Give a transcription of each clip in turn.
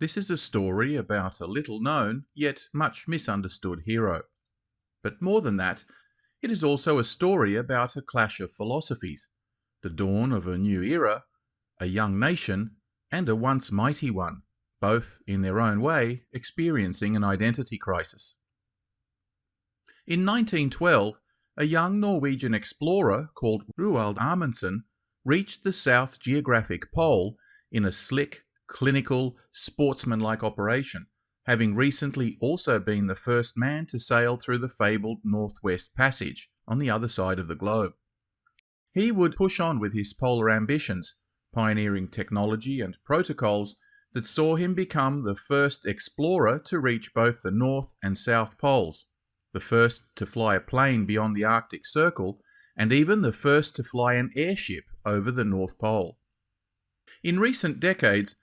This is a story about a little known, yet much misunderstood hero. But more than that, it is also a story about a clash of philosophies, the dawn of a new era, a young nation, and a once mighty one, both, in their own way, experiencing an identity crisis. In 1912, a young Norwegian explorer called Roald Amundsen reached the South Geographic Pole in a slick, clinical, sportsmanlike operation, having recently also been the first man to sail through the fabled Northwest Passage on the other side of the globe. He would push on with his polar ambitions, pioneering technology and protocols that saw him become the first explorer to reach both the North and South Poles, the first to fly a plane beyond the Arctic Circle, and even the first to fly an airship over the North Pole. In recent decades,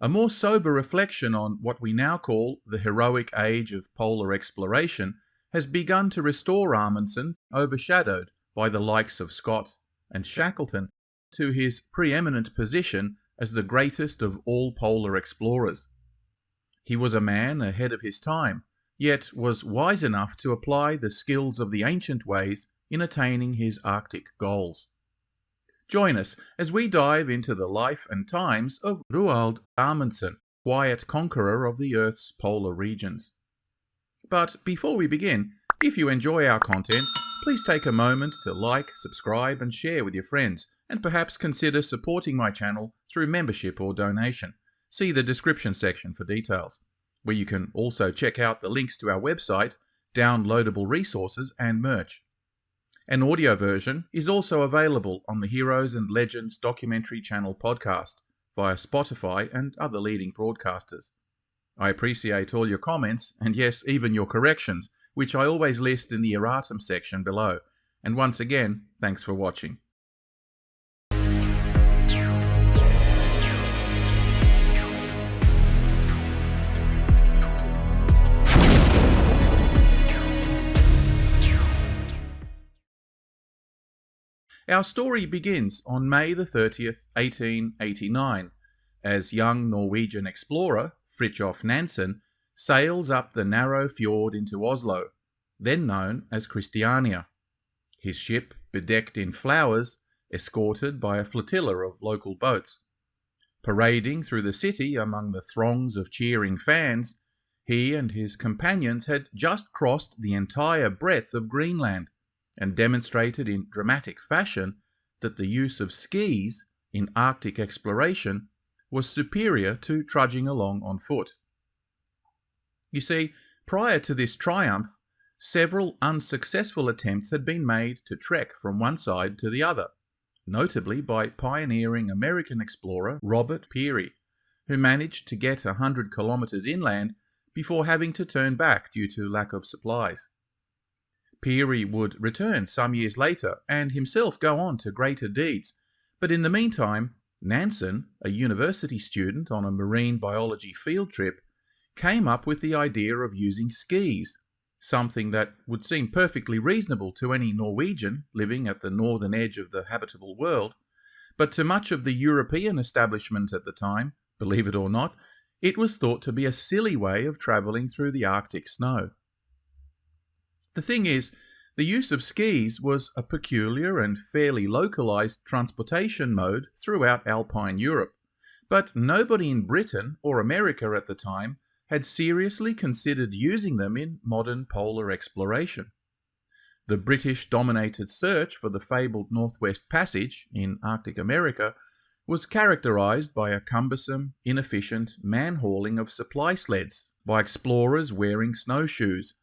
a more sober reflection on what we now call the heroic age of polar exploration has begun to restore Amundsen, overshadowed by the likes of Scott and Shackleton, to his preeminent position as the greatest of all polar explorers. He was a man ahead of his time, yet was wise enough to apply the skills of the ancient ways in attaining his Arctic goals. Join us as we dive into the life and times of Roald Amundsen, quiet conqueror of the Earth's polar regions. But before we begin, if you enjoy our content, please take a moment to like, subscribe and share with your friends, and perhaps consider supporting my channel through membership or donation. See the description section for details, where you can also check out the links to our website, downloadable resources and merch. An audio version is also available on the Heroes and Legends documentary channel podcast via Spotify and other leading broadcasters. I appreciate all your comments and yes, even your corrections, which I always list in the erratum section below. And once again, thanks for watching. Our story begins on May the 30th, 1889, as young Norwegian explorer Fridtjof Nansen sails up the narrow fjord into Oslo, then known as Christiania. His ship, bedecked in flowers, escorted by a flotilla of local boats. Parading through the city among the throngs of cheering fans, he and his companions had just crossed the entire breadth of Greenland and demonstrated in dramatic fashion that the use of skis in Arctic exploration was superior to trudging along on foot. You see, prior to this triumph, several unsuccessful attempts had been made to trek from one side to the other, notably by pioneering American explorer Robert Peary, who managed to get a hundred kilometers inland before having to turn back due to lack of supplies. Peary would return some years later and himself go on to greater deeds, but in the meantime, Nansen, a university student on a marine biology field trip, came up with the idea of using skis, something that would seem perfectly reasonable to any Norwegian living at the northern edge of the habitable world, but to much of the European establishment at the time, believe it or not, it was thought to be a silly way of travelling through the Arctic snow. The thing is, the use of skis was a peculiar and fairly localized transportation mode throughout Alpine Europe, but nobody in Britain or America at the time had seriously considered using them in modern polar exploration. The British-dominated search for the fabled Northwest Passage in Arctic America was characterized by a cumbersome, inefficient man-hauling of supply sleds by explorers wearing snowshoes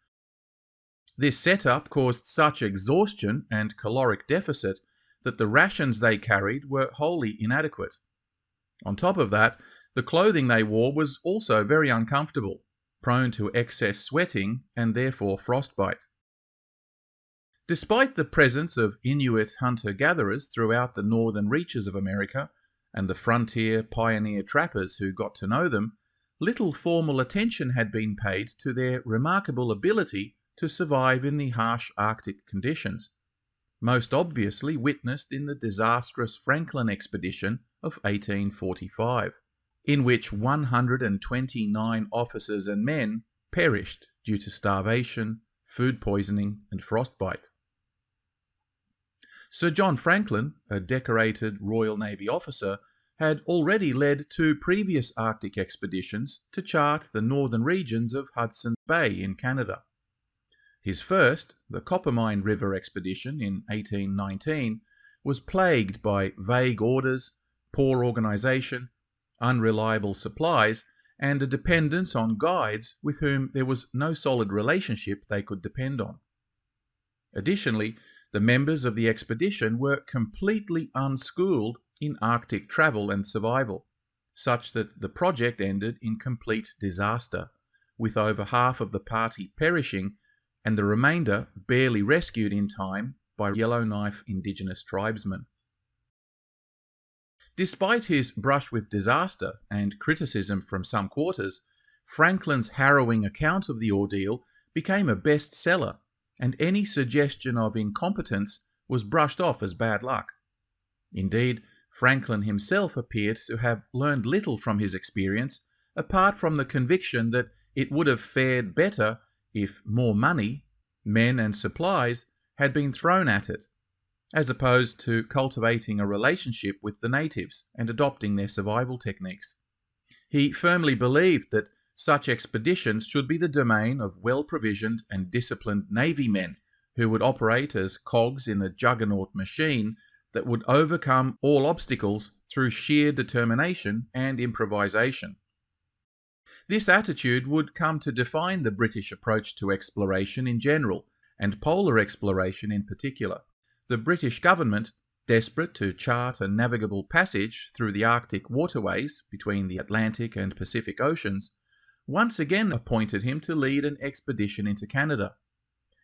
this setup caused such exhaustion and caloric deficit that the rations they carried were wholly inadequate. On top of that, the clothing they wore was also very uncomfortable, prone to excess sweating and therefore frostbite. Despite the presence of Inuit hunter-gatherers throughout the northern reaches of America, and the frontier pioneer trappers who got to know them, little formal attention had been paid to their remarkable ability to survive in the harsh Arctic conditions, most obviously witnessed in the disastrous Franklin expedition of 1845. in which 129 officers and men perished due to starvation, food poisoning, and frostbite. Sir John Franklin, a decorated Royal Navy officer, had already led two previous Arctic expeditions to chart the northern regions of Hudson Bay in Canada. His first, the Coppermine River expedition in 1819, was plagued by vague orders, poor organisation, unreliable supplies, and a dependence on guides with whom there was no solid relationship they could depend on. Additionally, the members of the expedition were completely unschooled in Arctic travel and survival, such that the project ended in complete disaster, with over half of the party perishing and the remainder barely rescued in time by Yellowknife indigenous tribesmen. Despite his brush with disaster and criticism from some quarters, Franklin's harrowing account of the ordeal became a bestseller, and any suggestion of incompetence was brushed off as bad luck. Indeed, Franklin himself appeared to have learned little from his experience, apart from the conviction that it would have fared better if more money, men, and supplies had been thrown at it, as opposed to cultivating a relationship with the natives and adopting their survival techniques. He firmly believed that such expeditions should be the domain of well provisioned and disciplined Navy men who would operate as cogs in a juggernaut machine that would overcome all obstacles through sheer determination and improvisation. This attitude would come to define the British approach to exploration in general, and polar exploration in particular. The British government, desperate to chart a navigable passage through the Arctic waterways between the Atlantic and Pacific Oceans, once again appointed him to lead an expedition into Canada.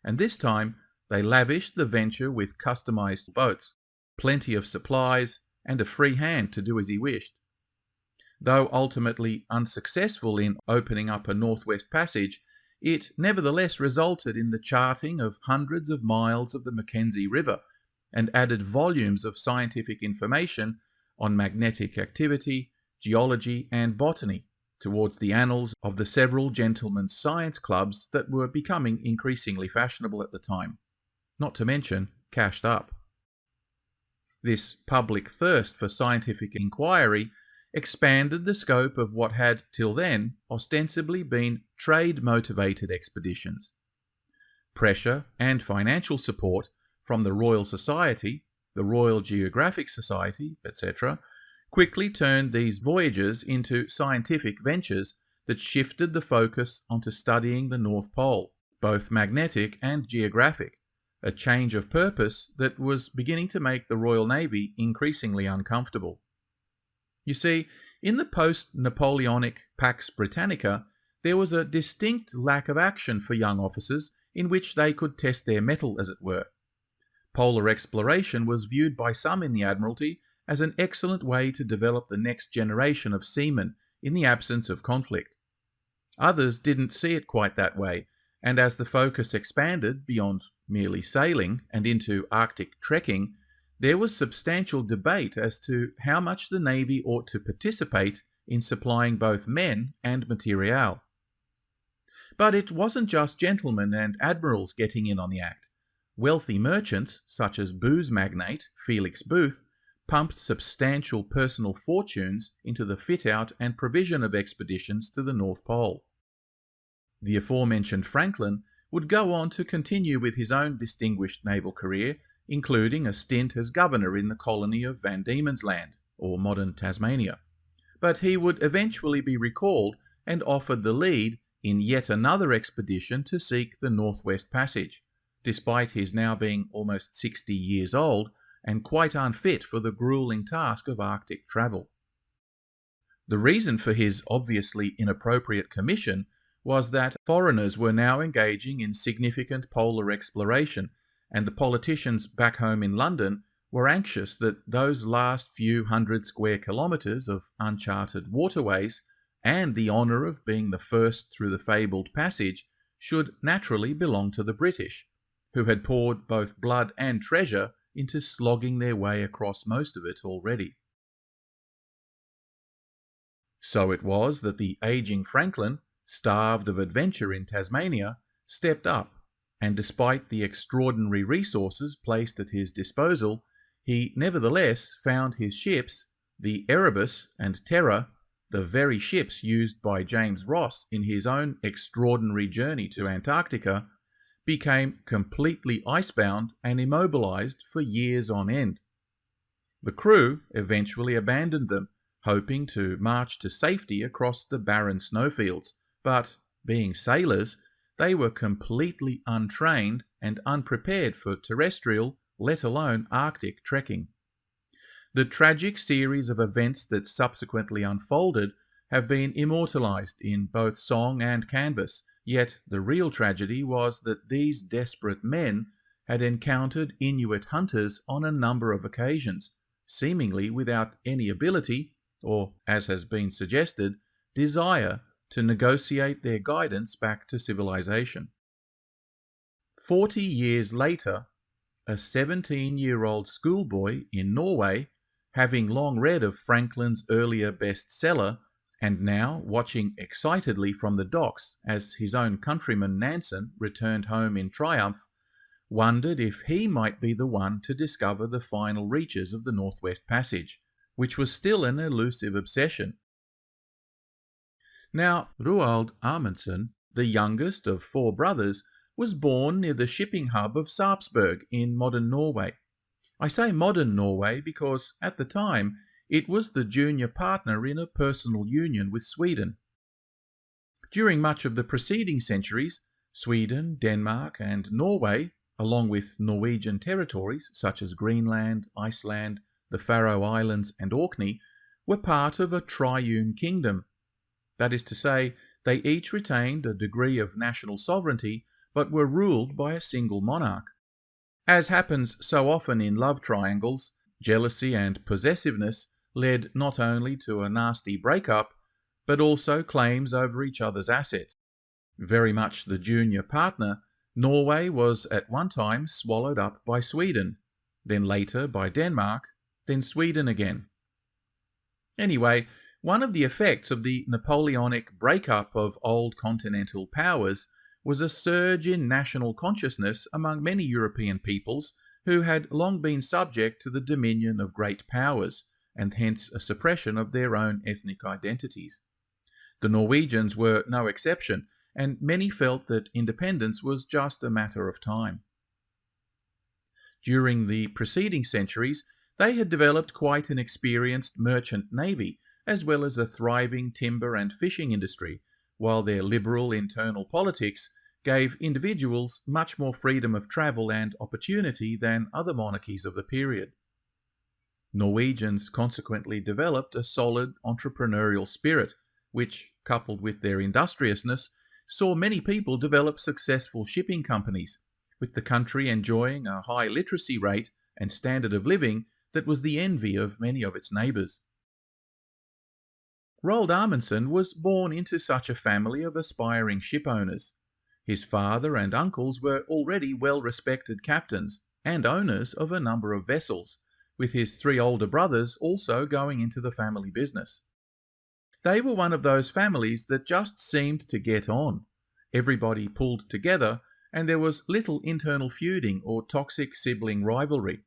And this time, they lavished the venture with customized boats plenty of supplies, and a free hand to do as he wished. Though ultimately unsuccessful in opening up a northwest passage, it nevertheless resulted in the charting of hundreds of miles of the Mackenzie River and added volumes of scientific information on magnetic activity, geology, and botany towards the annals of the several gentlemen's science clubs that were becoming increasingly fashionable at the time, not to mention cashed up. This public thirst for scientific inquiry expanded the scope of what had till then ostensibly been trade motivated expeditions. Pressure and financial support from the Royal Society, the Royal Geographic Society, etc., quickly turned these voyages into scientific ventures that shifted the focus onto studying the North Pole, both magnetic and geographic, a change of purpose that was beginning to make the Royal Navy increasingly uncomfortable. You see, in the post Napoleonic Pax Britannica, there was a distinct lack of action for young officers in which they could test their mettle, as it were. Polar exploration was viewed by some in the Admiralty as an excellent way to develop the next generation of seamen in the absence of conflict. Others didn't see it quite that way, and as the focus expanded beyond merely sailing and into Arctic trekking, there was substantial debate as to how much the Navy ought to participate in supplying both men and material. But it wasn't just gentlemen and admirals getting in on the act. Wealthy merchants, such as booze magnate Felix Booth, pumped substantial personal fortunes into the fit out and provision of expeditions to the North Pole. The aforementioned Franklin would go on to continue with his own distinguished naval career, including a stint as governor in the colony of Van Diemen's Land, or modern Tasmania. But he would eventually be recalled and offered the lead in yet another expedition to seek the Northwest Passage, despite his now being almost 60 years old and quite unfit for the grueling task of Arctic travel. The reason for his obviously inappropriate commission was that foreigners were now engaging in significant polar exploration, and the politicians back home in London were anxious that those last few hundred square kilometres of uncharted waterways and the honour of being the first through the fabled passage should naturally belong to the British, who had poured both blood and treasure into slogging their way across most of it already. So it was that the aging Franklin, starved of adventure in Tasmania, stepped up, and despite the extraordinary resources placed at his disposal, he nevertheless found his ships, the Erebus and Terror, the very ships used by James Ross in his own extraordinary journey to Antarctica, became completely icebound and immobilized for years on end. The crew eventually abandoned them, hoping to march to safety across the barren snowfields, but, being sailors, they were completely untrained and unprepared for terrestrial, let alone Arctic trekking. The tragic series of events that subsequently unfolded have been immortalized in both song and canvas, yet the real tragedy was that these desperate men had encountered Inuit hunters on a number of occasions, seemingly without any ability, or, as has been suggested, desire to negotiate their guidance back to civilization. Forty years later, a 17 year old schoolboy in Norway, having long read of Franklin's earlier bestseller, and now watching excitedly from the docks as his own countryman Nansen returned home in triumph, wondered if he might be the one to discover the final reaches of the Northwest Passage, which was still an elusive obsession. Now, Roald Amundsen, the youngest of four brothers, was born near the shipping hub of Sarpsborg in modern Norway. I say modern Norway because, at the time, it was the junior partner in a personal union with Sweden. During much of the preceding centuries, Sweden, Denmark, and Norway along with Norwegian territories such as Greenland, Iceland, the Faroe Islands, and Orkney, were part of a triune kingdom. That is to say, they each retained a degree of national sovereignty but were ruled by a single monarch. As happens so often in love triangles, jealousy and possessiveness led not only to a nasty breakup, but also claims over each other's assets. Very much the junior partner Norway was at one time swallowed up by Sweden, then later by Denmark, then Sweden again. Anyway, one of the effects of the Napoleonic breakup of old continental powers was a surge in national consciousness among many European peoples who had long been subject to the dominion of great powers, and hence a suppression of their own ethnic identities. The Norwegians were no exception, and many felt that independence was just a matter of time. During the preceding centuries, they had developed quite an experienced merchant navy, as well as a thriving timber and fishing industry, while their liberal internal politics gave individuals much more freedom of travel and opportunity than other monarchies of the period. Norwegians consequently developed a solid entrepreneurial spirit, which, coupled with their industriousness, saw many people develop successful shipping companies, with the country enjoying a high literacy rate and standard of living that was the envy of many of its neighbours. Roald Amundsen was born into such a family of aspiring shipowners. His father and uncles were already well respected captains and owners of a number of vessels, with his three older brothers also going into the family business. They were one of those families that just seemed to get on. Everybody pulled together, and there was little internal feuding or toxic sibling rivalry.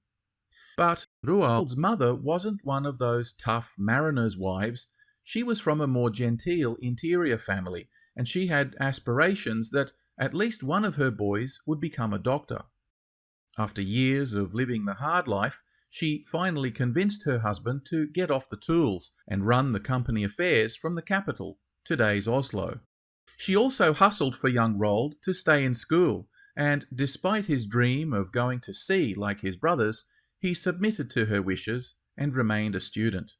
But Roald's mother wasn't one of those tough mariners' wives. She was from a more genteel interior family, and she had aspirations that at least one of her boys would become a doctor. After years of living the hard life, she finally convinced her husband to get off the tools and run the company affairs from the capital, today's Oslo. She also hustled for young Roald to stay in school, and despite his dream of going to sea like his brothers, he submitted to her wishes and remained a student.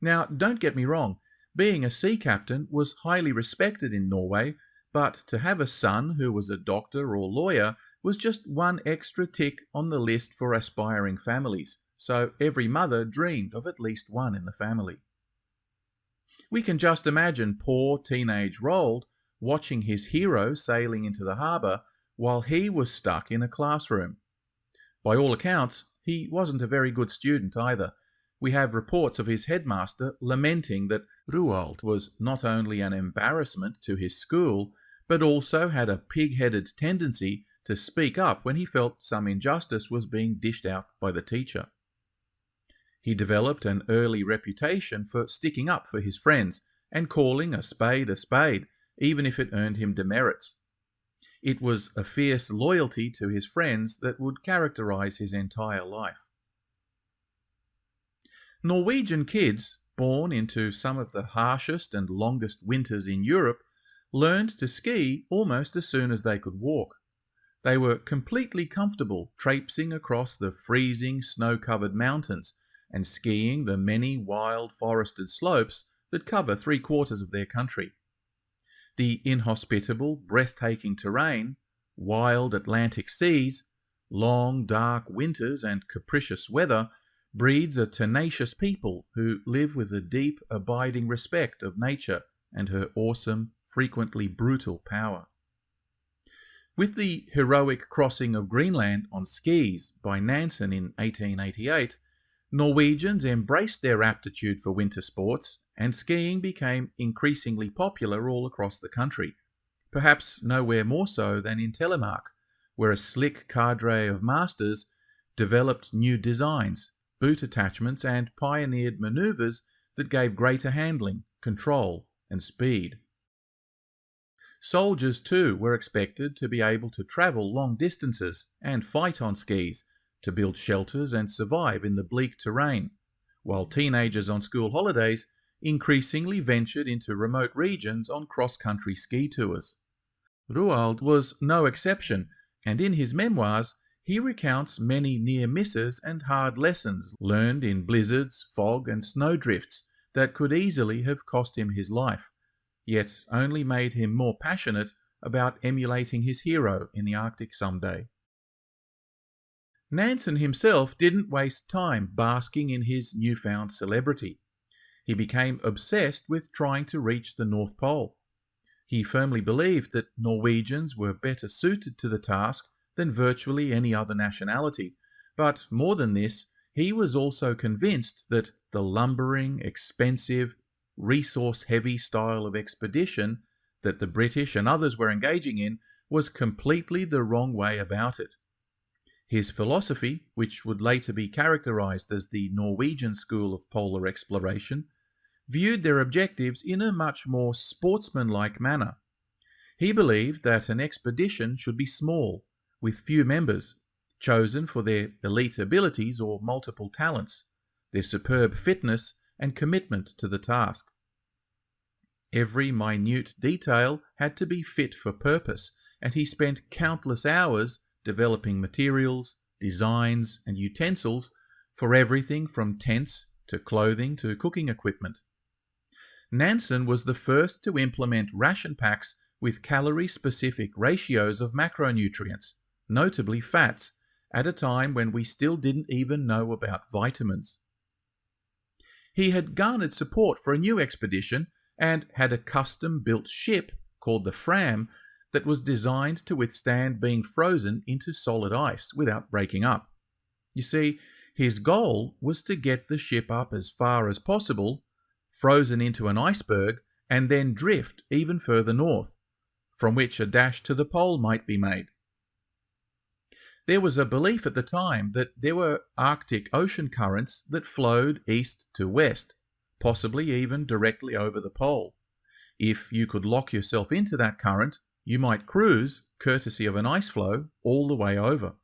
Now, don't get me wrong, being a sea captain was highly respected in Norway but to have a son who was a doctor or lawyer was just one extra tick on the list for aspiring families, so every mother dreamed of at least one in the family. We can just imagine poor teenage Roald watching his hero sailing into the harbour while he was stuck in a classroom. By all accounts, he wasn't a very good student either. We have reports of his headmaster lamenting that Roald was not only an embarrassment to his school, but also had a pig headed tendency to speak up when he felt some injustice was being dished out by the teacher. He developed an early reputation for sticking up for his friends and calling a spade a spade, even if it earned him demerits. It was a fierce loyalty to his friends that would characterize his entire life. Norwegian kids, born into some of the harshest and longest winters in Europe, learned to ski almost as soon as they could walk. They were completely comfortable traipsing across the freezing snow-covered mountains and skiing the many wild forested slopes that cover three quarters of their country. The inhospitable, breathtaking terrain, wild Atlantic seas, long dark winters and capricious weather breeds a tenacious people who live with a deep abiding respect of nature and her awesome, frequently brutal power. With the heroic crossing of Greenland on skis by Nansen in 1888, Norwegians embraced their aptitude for winter sports, and skiing became increasingly popular all across the country, perhaps nowhere more so than in Telemark, where a slick cadre of masters developed new designs, boot attachments, and pioneered maneuvers that gave greater handling, control, and speed. Soldiers, too, were expected to be able to travel long distances and fight on skis, to build shelters and survive in the bleak terrain, while teenagers on school holidays increasingly ventured into remote regions on cross-country ski tours. Roald was no exception, and in his memoirs he recounts many near misses and hard lessons learned in blizzards, fog, and snowdrifts that could easily have cost him his life, yet only made him more passionate about emulating his hero in the Arctic someday. Nansen himself didn't waste time basking in his newfound celebrity. He became obsessed with trying to reach the North Pole. He firmly believed that Norwegians were better suited to the task than virtually any other nationality, but more than this, he was also convinced that the lumbering, expensive, resource-heavy style of expedition that the British and others were engaging in was completely the wrong way about it. His philosophy, which would later be characterized as the Norwegian school of polar exploration, viewed their objectives in a much more sportsmanlike manner. He believed that an expedition should be small, with few members, chosen for their elite abilities or multiple talents, their superb fitness and commitment to the task. Every minute detail had to be fit for purpose, and he spent countless hours developing materials, designs, and utensils for everything from tents to clothing to cooking equipment. Nansen was the first to implement ration packs with calorie-specific ratios of macronutrients, notably fats, at a time when we still didn't even know about vitamins. He had garnered support for a new expedition and had a custom-built ship called the Fram that was designed to withstand being frozen into solid ice without breaking up. You see, his goal was to get the ship up as far as possible, frozen into an iceberg, and then drift even further north, from which a dash to the pole might be made. There was a belief at the time that there were Arctic ocean currents that flowed east to west, possibly even directly over the pole. If you could lock yourself into that current, you might cruise, courtesy of an ice floe, all the way over.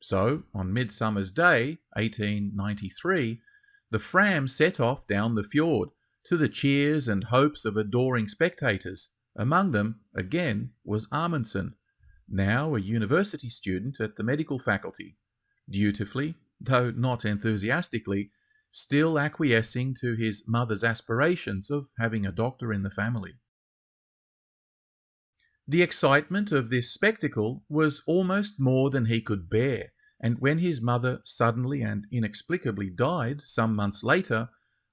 So, on Midsummer's Day, 1893, the Fram set off down the fjord, to the cheers and hopes of adoring spectators. Among them, again, was Amundsen, now a university student at the medical faculty, dutifully, though not enthusiastically, still acquiescing to his mother's aspirations of having a doctor in the family. The excitement of this spectacle was almost more than he could bear, and when his mother suddenly and inexplicably died some months later,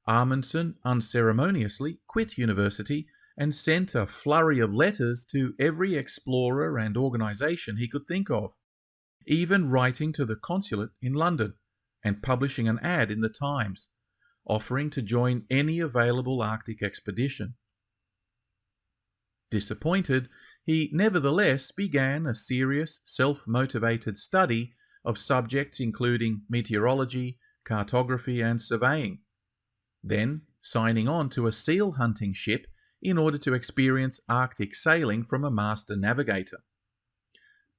Amundsen unceremoniously quit university and sent a flurry of letters to every explorer and organisation he could think of, even writing to the consulate in London and publishing an ad in the Times, offering to join any available Arctic expedition. Disappointed, he nevertheless began a serious, self motivated study of subjects including meteorology, cartography, and surveying. Then, signing on to a seal hunting ship in order to experience Arctic sailing from a master navigator.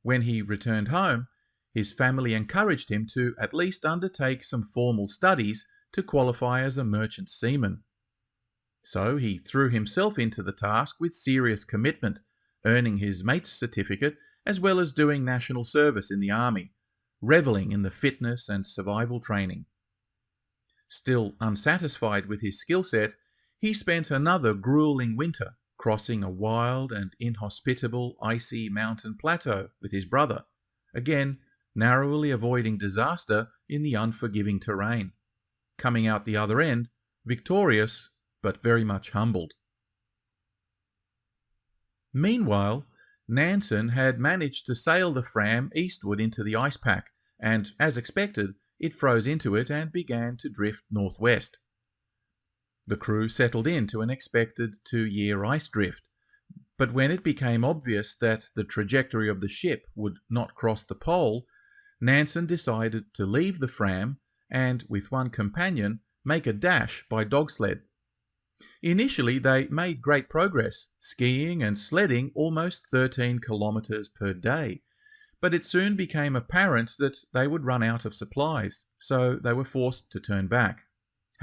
When he returned home, his family encouraged him to at least undertake some formal studies to qualify as a merchant seaman. So he threw himself into the task with serious commitment, earning his mate's certificate as well as doing national service in the army, reveling in the fitness and survival training. Still unsatisfied with his skill set, he spent another grueling winter crossing a wild and inhospitable icy mountain plateau with his brother, again narrowly avoiding disaster in the unforgiving terrain, coming out the other end victorious but very much humbled. Meanwhile, Nansen had managed to sail the Fram eastward into the ice pack, and, as expected, it froze into it and began to drift northwest. The crew settled into an expected two year ice drift, but when it became obvious that the trajectory of the ship would not cross the pole, Nansen decided to leave the Fram and, with one companion, make a dash by dog sled. Initially, they made great progress, skiing and sledding almost 13 kilometres per day, but it soon became apparent that they would run out of supplies, so they were forced to turn back,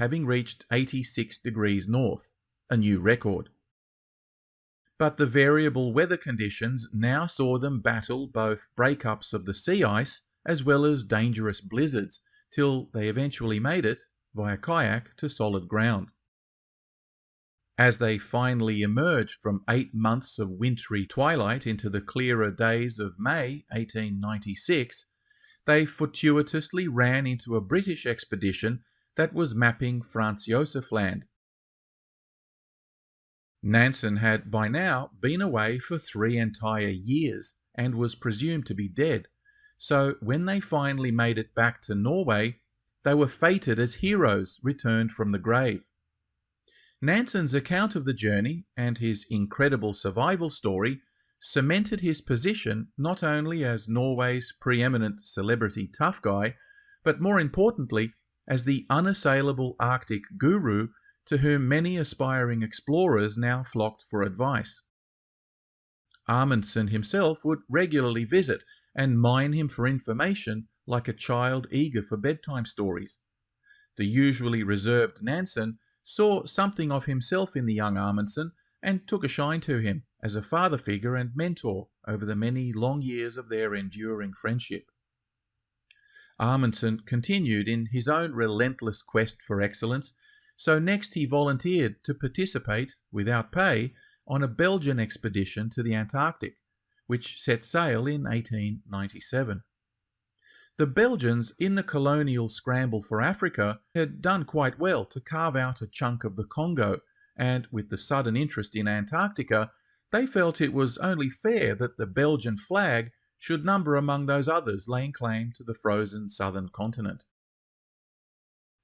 having reached 86 degrees north, a new record. But the variable weather conditions now saw them battle both breakups of the sea ice as well as dangerous blizzards, till they eventually made it, via kayak, to solid ground. As they finally emerged from eight months of wintry twilight into the clearer days of May 1896, they fortuitously ran into a British expedition that was mapping Franz Josef Land. Nansen had by now been away for three entire years and was presumed to be dead, so when they finally made it back to Norway, they were fated as heroes returned from the grave. Nansen's account of the journey and his incredible survival story cemented his position not only as Norway's preeminent celebrity tough guy, but more importantly, as the unassailable Arctic guru to whom many aspiring explorers now flocked for advice. Amundsen himself would regularly visit and mine him for information like a child eager for bedtime stories. The usually reserved Nansen saw something of himself in the young Amundsen and took a shine to him as a father figure and mentor over the many long years of their enduring friendship. Amundsen continued in his own relentless quest for excellence, so next he volunteered to participate, without pay, on a Belgian expedition to the Antarctic, which set sail in 1897. The Belgians, in the colonial scramble for Africa, had done quite well to carve out a chunk of the Congo, and with the sudden interest in Antarctica, they felt it was only fair that the Belgian flag should number among those others laying claim to the frozen southern continent.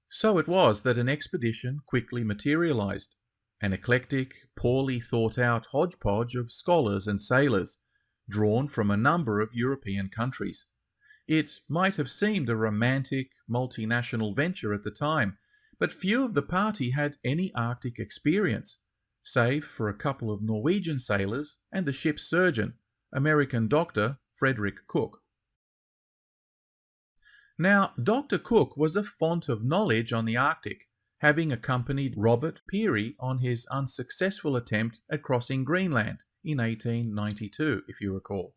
So it was that an expedition quickly materialized, an eclectic, poorly thought out hodgepodge of scholars and sailors, drawn from a number of European countries. It might have seemed a romantic, multinational venture at the time, but few of the party had any Arctic experience, save for a couple of Norwegian sailors and the ship's surgeon, American doctor Frederick Cook. Now, Dr. Cook was a font of knowledge on the Arctic, having accompanied Robert Peary on his unsuccessful attempt at crossing Greenland in 1892, if you recall.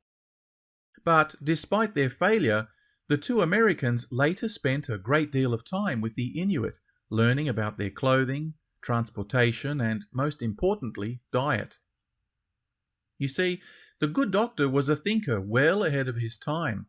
But despite their failure, the two Americans later spent a great deal of time with the Inuit, learning about their clothing, transportation, and most importantly, diet. You see, the good doctor was a thinker well ahead of his time.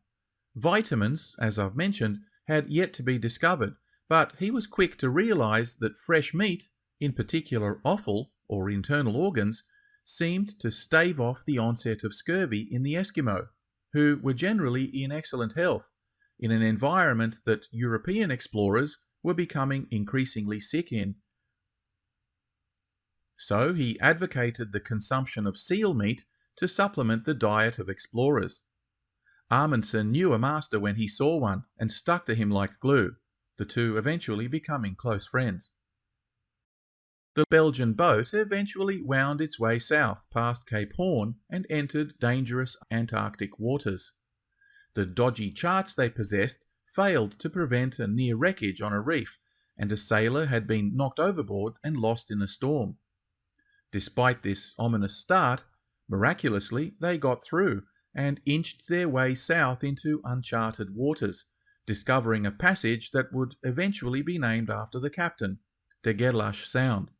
Vitamins, as I've mentioned, had yet to be discovered, but he was quick to realize that fresh meat, in particular offal or internal organs, seemed to stave off the onset of scurvy in the Eskimo who were generally in excellent health, in an environment that European explorers were becoming increasingly sick in. So he advocated the consumption of seal meat to supplement the diet of explorers. Amundsen knew a master when he saw one and stuck to him like glue, the two eventually becoming close friends. The Belgian boat eventually wound its way south past Cape Horn and entered dangerous Antarctic waters. The dodgy charts they possessed failed to prevent a near wreckage on a reef, and a sailor had been knocked overboard and lost in a storm. Despite this ominous start, miraculously they got through and inched their way south into uncharted waters, discovering a passage that would eventually be named after the captain, De Gerlache Sound.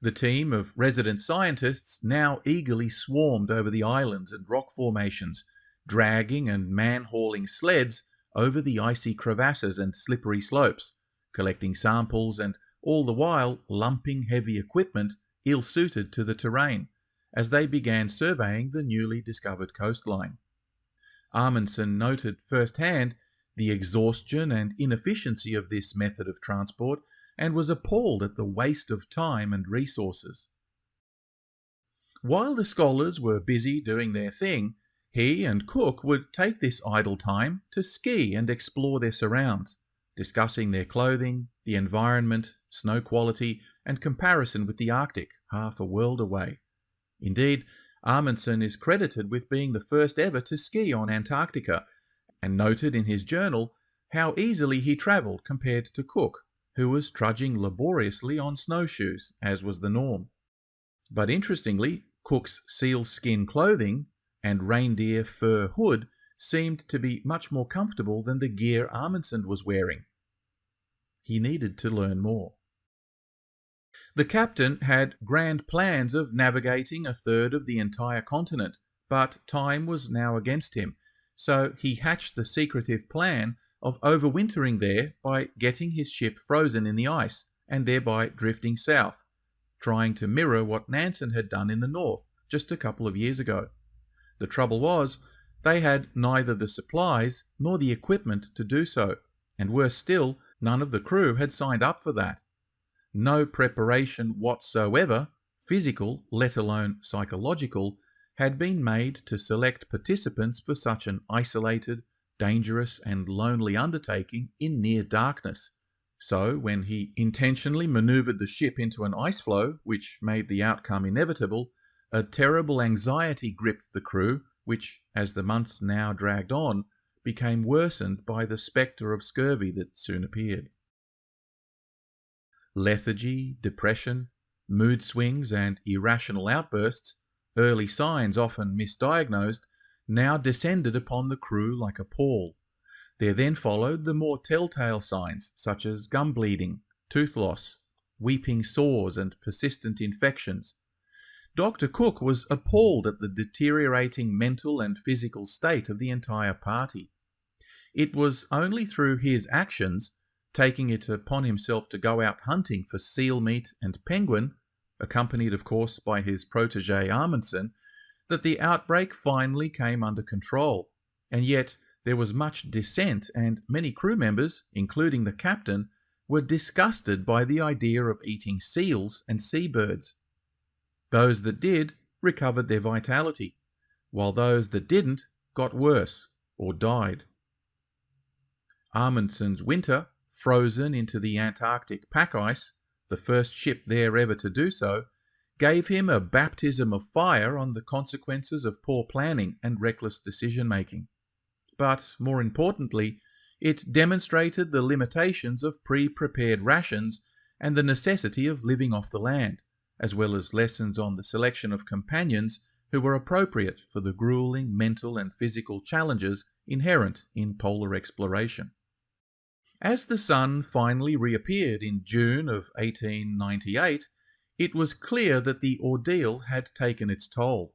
The team of resident scientists now eagerly swarmed over the islands and rock formations, dragging and man-hauling sleds over the icy crevasses and slippery slopes, collecting samples and all the while lumping heavy equipment ill-suited to the terrain as they began surveying the newly discovered coastline. Amundsen noted firsthand the exhaustion and inefficiency of this method of transport and was appalled at the waste of time and resources. While the scholars were busy doing their thing, he and Cook would take this idle time to ski and explore their surrounds, discussing their clothing, the environment, snow quality, and comparison with the Arctic, half a world away. Indeed, Amundsen is credited with being the first ever to ski on Antarctica, and noted in his journal how easily he travelled compared to Cook, who was trudging laboriously on snowshoes, as was the norm. But interestingly, Cook's sealskin clothing and reindeer fur hood seemed to be much more comfortable than the gear Amundsen was wearing. He needed to learn more. The captain had grand plans of navigating a third of the entire continent, but time was now against him, so he hatched the secretive plan of overwintering there by getting his ship frozen in the ice and thereby drifting south, trying to mirror what Nansen had done in the north just a couple of years ago. The trouble was, they had neither the supplies nor the equipment to do so, and worse still, none of the crew had signed up for that no preparation whatsoever, physical, let alone psychological, had been made to select participants for such an isolated, dangerous, and lonely undertaking in near darkness. So, when he intentionally manoeuvred the ship into an ice floe, which made the outcome inevitable, a terrible anxiety gripped the crew, which, as the months now dragged on, became worsened by the spectre of scurvy that soon appeared lethargy, depression, mood swings, and irrational outbursts, early signs often misdiagnosed, now descended upon the crew like a pall. There then followed the more telltale signs such as gum bleeding, tooth loss, weeping sores, and persistent infections. Dr. Cook was appalled at the deteriorating mental and physical state of the entire party. It was only through his actions taking it upon himself to go out hunting for seal meat and penguin, accompanied of course by his protege Amundsen, that the outbreak finally came under control. And yet there was much dissent, and many crew members, including the captain, were disgusted by the idea of eating seals and seabirds. Those that did recovered their vitality, while those that didn't got worse or died. Amundsen's winter frozen into the Antarctic pack ice, the first ship there ever to do so, gave him a baptism of fire on the consequences of poor planning and reckless decision making. But more importantly, it demonstrated the limitations of pre prepared rations and the necessity of living off the land, as well as lessons on the selection of companions who were appropriate for the grueling mental and physical challenges inherent in polar exploration. As the sun finally reappeared in June of 1898, it was clear that the ordeal had taken its toll.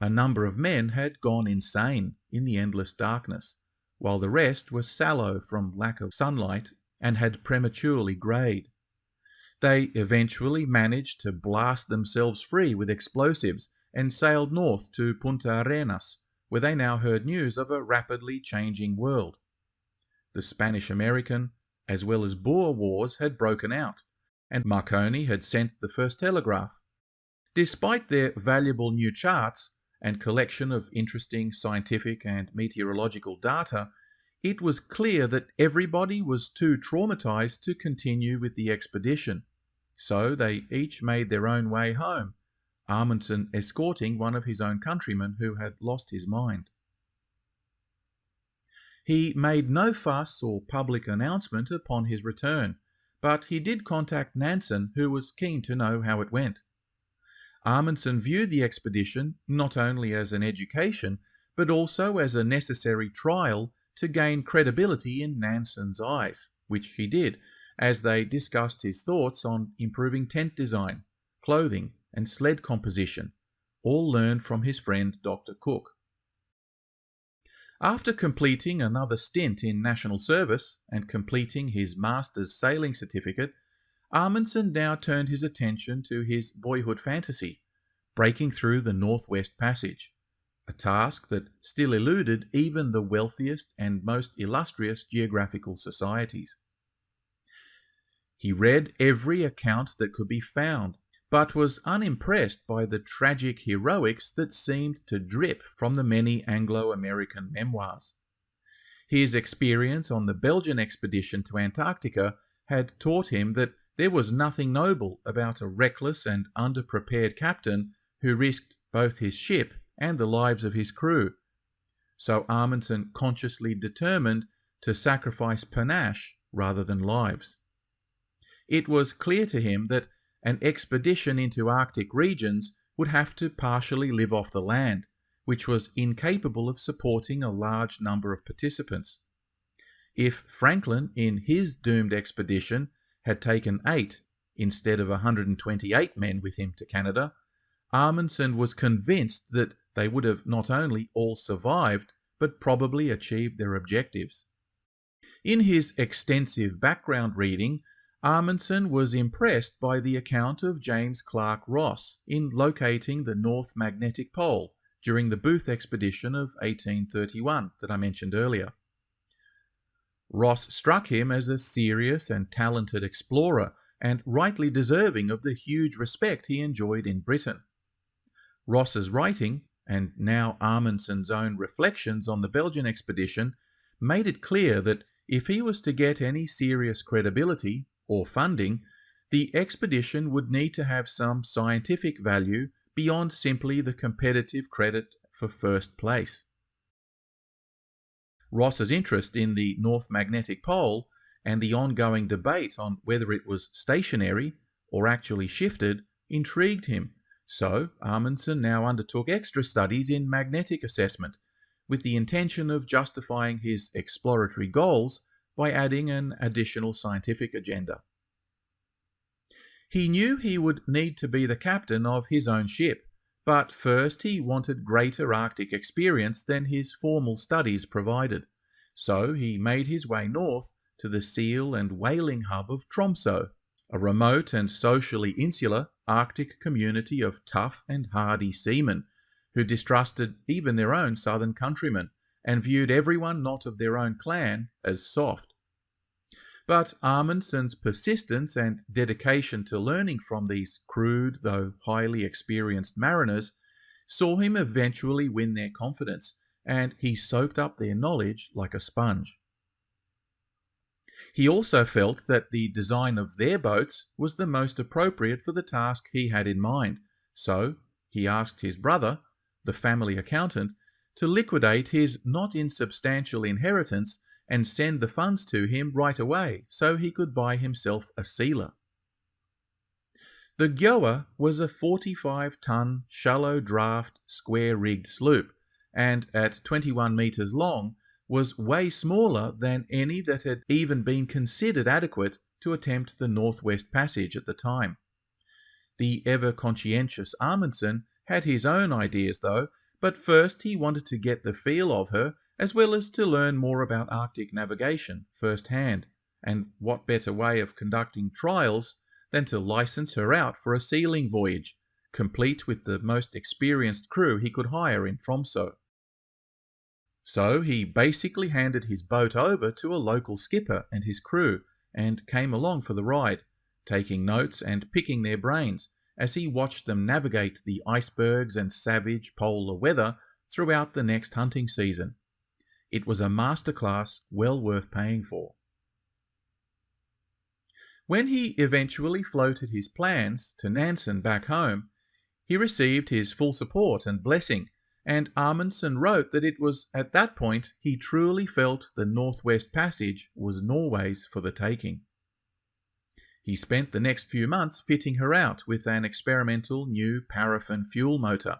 A number of men had gone insane in the endless darkness, while the rest were sallow from lack of sunlight and had prematurely greyed. They eventually managed to blast themselves free with explosives and sailed north to Punta Arenas, where they now heard news of a rapidly changing world the Spanish American, as well as Boer Wars had broken out, and Marconi had sent the first telegraph. Despite their valuable new charts and collection of interesting scientific and meteorological data, it was clear that everybody was too traumatized to continue with the expedition. So they each made their own way home, Amundsen escorting one of his own countrymen who had lost his mind. He made no fuss or public announcement upon his return, but he did contact Nansen, who was keen to know how it went. Amundsen viewed the expedition not only as an education, but also as a necessary trial to gain credibility in Nansen's eyes, which he did, as they discussed his thoughts on improving tent design, clothing, and sled composition, all learned from his friend Dr. Cook. After completing another stint in national service and completing his master's sailing certificate, Amundsen now turned his attention to his boyhood fantasy, breaking through the Northwest Passage, a task that still eluded even the wealthiest and most illustrious geographical societies. He read every account that could be found, but was unimpressed by the tragic heroics that seemed to drip from the many Anglo American memoirs. His experience on the Belgian expedition to Antarctica had taught him that there was nothing noble about a reckless and underprepared captain who risked both his ship and the lives of his crew. So Amundsen consciously determined to sacrifice panache rather than lives. It was clear to him that an expedition into Arctic regions would have to partially live off the land, which was incapable of supporting a large number of participants. If Franklin, in his doomed expedition, had taken eight instead of 128 men with him to Canada, Amundsen was convinced that they would have not only all survived, but probably achieved their objectives. In his extensive background reading, Amundsen was impressed by the account of James Clark Ross in locating the North Magnetic Pole during the Booth expedition of 1831 that I mentioned earlier. Ross struck him as a serious and talented explorer and rightly deserving of the huge respect he enjoyed in Britain. Ross's writing, and now Amundsen's own reflections on the Belgian expedition, made it clear that if he was to get any serious credibility or funding, the expedition would need to have some scientific value beyond simply the competitive credit for first place. Ross's interest in the North Magnetic Pole and the ongoing debate on whether it was stationary or actually shifted intrigued him so Amundsen now undertook extra studies in magnetic assessment with the intention of justifying his exploratory goals by adding an additional scientific agenda. He knew he would need to be the captain of his own ship, but first he wanted greater Arctic experience than his formal studies provided. So he made his way north to the seal and whaling hub of Tromsø, a remote and socially insular Arctic community of tough and hardy seamen who distrusted even their own southern countrymen and viewed everyone not of their own clan as soft. But Amundsen's persistence and dedication to learning from these crude though highly experienced mariners saw him eventually win their confidence, and he soaked up their knowledge like a sponge. He also felt that the design of their boats was the most appropriate for the task he had in mind, so he asked his brother, the family accountant, to liquidate his not insubstantial inheritance and send the funds to him right away so he could buy himself a sealer. The Gjoa was a 45 ton, shallow draft, square rigged sloop, and at 21 metres long was way smaller than any that had even been considered adequate to attempt the Northwest Passage at the time. The ever conscientious Amundsen had his own ideas though, but first he wanted to get the feel of her as well as to learn more about Arctic navigation firsthand, and what better way of conducting trials than to license her out for a sealing voyage, complete with the most experienced crew he could hire in Tromso. So he basically handed his boat over to a local skipper and his crew, and came along for the ride, taking notes and picking their brains as he watched them navigate the icebergs and savage polar weather throughout the next hunting season. It was a masterclass well worth paying for. When he eventually floated his plans to Nansen back home, he received his full support and blessing, and Amundsen wrote that it was at that point he truly felt the Northwest Passage was Norway's for the taking. He spent the next few months fitting her out with an experimental new paraffin fuel motor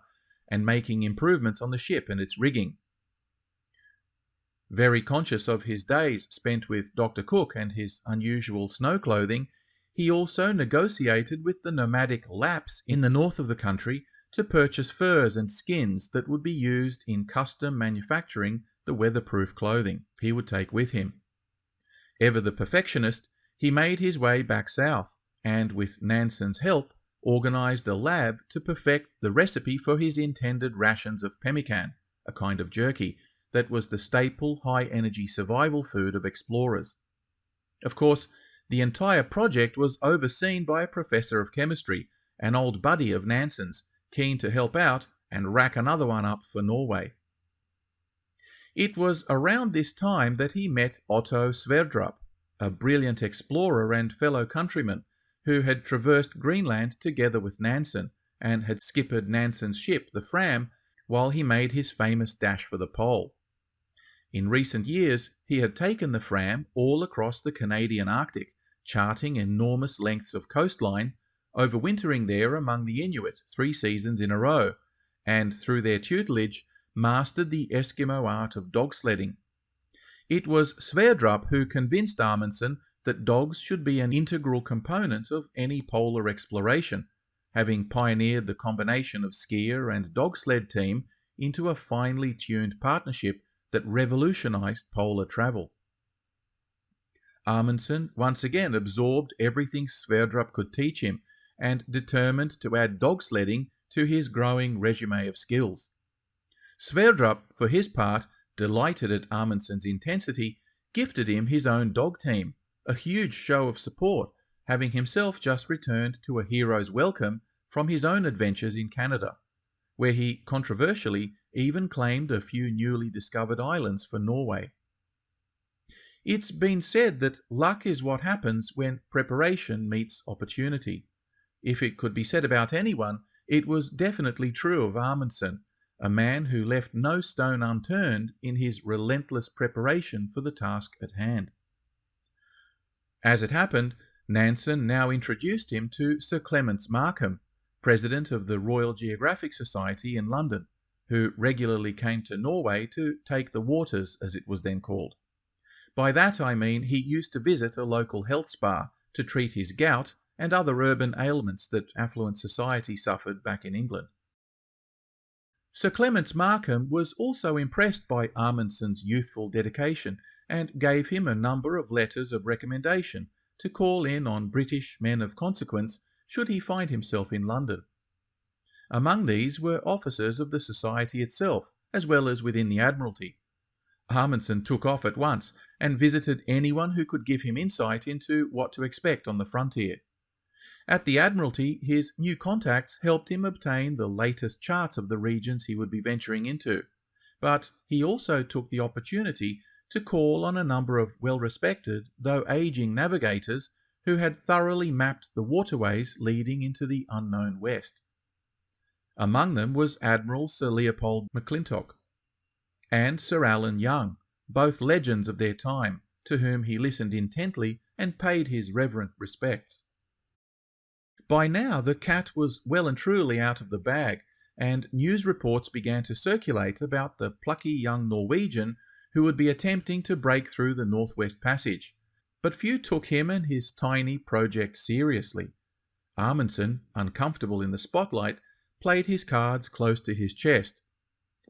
and making improvements on the ship and its rigging. Very conscious of his days spent with Dr. Cook and his unusual snow clothing, he also negotiated with the nomadic Lapps in the north of the country to purchase furs and skins that would be used in custom manufacturing the weatherproof clothing he would take with him. Ever the perfectionist, he made his way back south and, with Nansen's help, organized a lab to perfect the recipe for his intended rations of pemmican, a kind of jerky that was the staple high energy survival food of explorers. Of course, the entire project was overseen by a professor of chemistry, an old buddy of Nansen's, keen to help out and rack another one up for Norway. It was around this time that he met Otto Sverdrup, a brilliant explorer and fellow countryman who had traversed Greenland together with Nansen and had skippered Nansen's ship, the Fram, while he made his famous dash for the pole. In recent years, he had taken the Fram all across the Canadian Arctic, charting enormous lengths of coastline, overwintering there among the Inuit three seasons in a row, and through their tutelage, mastered the Eskimo art of dog sledding. It was Sverdrup who convinced Amundsen that dogs should be an integral component of any polar exploration, having pioneered the combination of skier and dog sled team into a finely tuned partnership that revolutionized polar travel. Amundsen once again absorbed everything Sverdrup could teach him and determined to add dog sledding to his growing resume of skills. Sverdrup, for his part, delighted at Amundsen's intensity, gifted him his own dog team, a huge show of support, having himself just returned to a hero's welcome from his own adventures in Canada, where he controversially even claimed a few newly discovered islands for Norway. It's been said that luck is what happens when preparation meets opportunity. If it could be said about anyone, it was definitely true of Amundsen, a man who left no stone unturned in his relentless preparation for the task at hand. As it happened, Nansen now introduced him to Sir Clements Markham, president of the Royal Geographic Society in London who regularly came to Norway to take the waters, as it was then called. By that I mean he used to visit a local health spa to treat his gout and other urban ailments that affluent society suffered back in England. Sir Clements Markham was also impressed by Amundsen's youthful dedication and gave him a number of letters of recommendation to call in on British men of consequence should he find himself in London. Among these were officers of the Society itself, as well as within the Admiralty. Amundsen took off at once and visited anyone who could give him insight into what to expect on the frontier. At the Admiralty, his new contacts helped him obtain the latest charts of the regions he would be venturing into, but he also took the opportunity to call on a number of well-respected, though aging navigators who had thoroughly mapped the waterways leading into the unknown west. Among them was Admiral Sir Leopold McClintock and Sir Allen Young, both legends of their time, to whom he listened intently and paid his reverent respects. By now the cat was well and truly out of the bag, and news reports began to circulate about the plucky young Norwegian who would be attempting to break through the Northwest Passage. But few took him and his tiny project seriously. Amundsen, uncomfortable in the spotlight, played his cards close to his chest.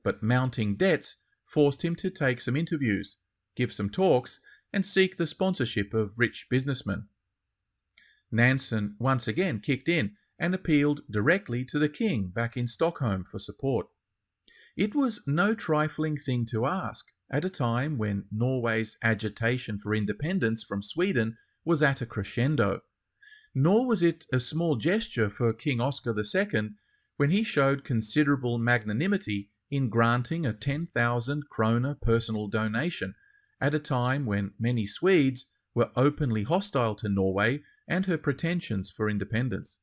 But mounting debts forced him to take some interviews, give some talks, and seek the sponsorship of rich businessmen. Nansen once again kicked in and appealed directly to the king back in Stockholm for support. It was no trifling thing to ask at a time when Norway's agitation for independence from Sweden was at a crescendo. Nor was it a small gesture for King Oscar II when he showed considerable magnanimity in granting a 10,000 krona personal donation at a time when many Swedes were openly hostile to Norway and her pretensions for independence.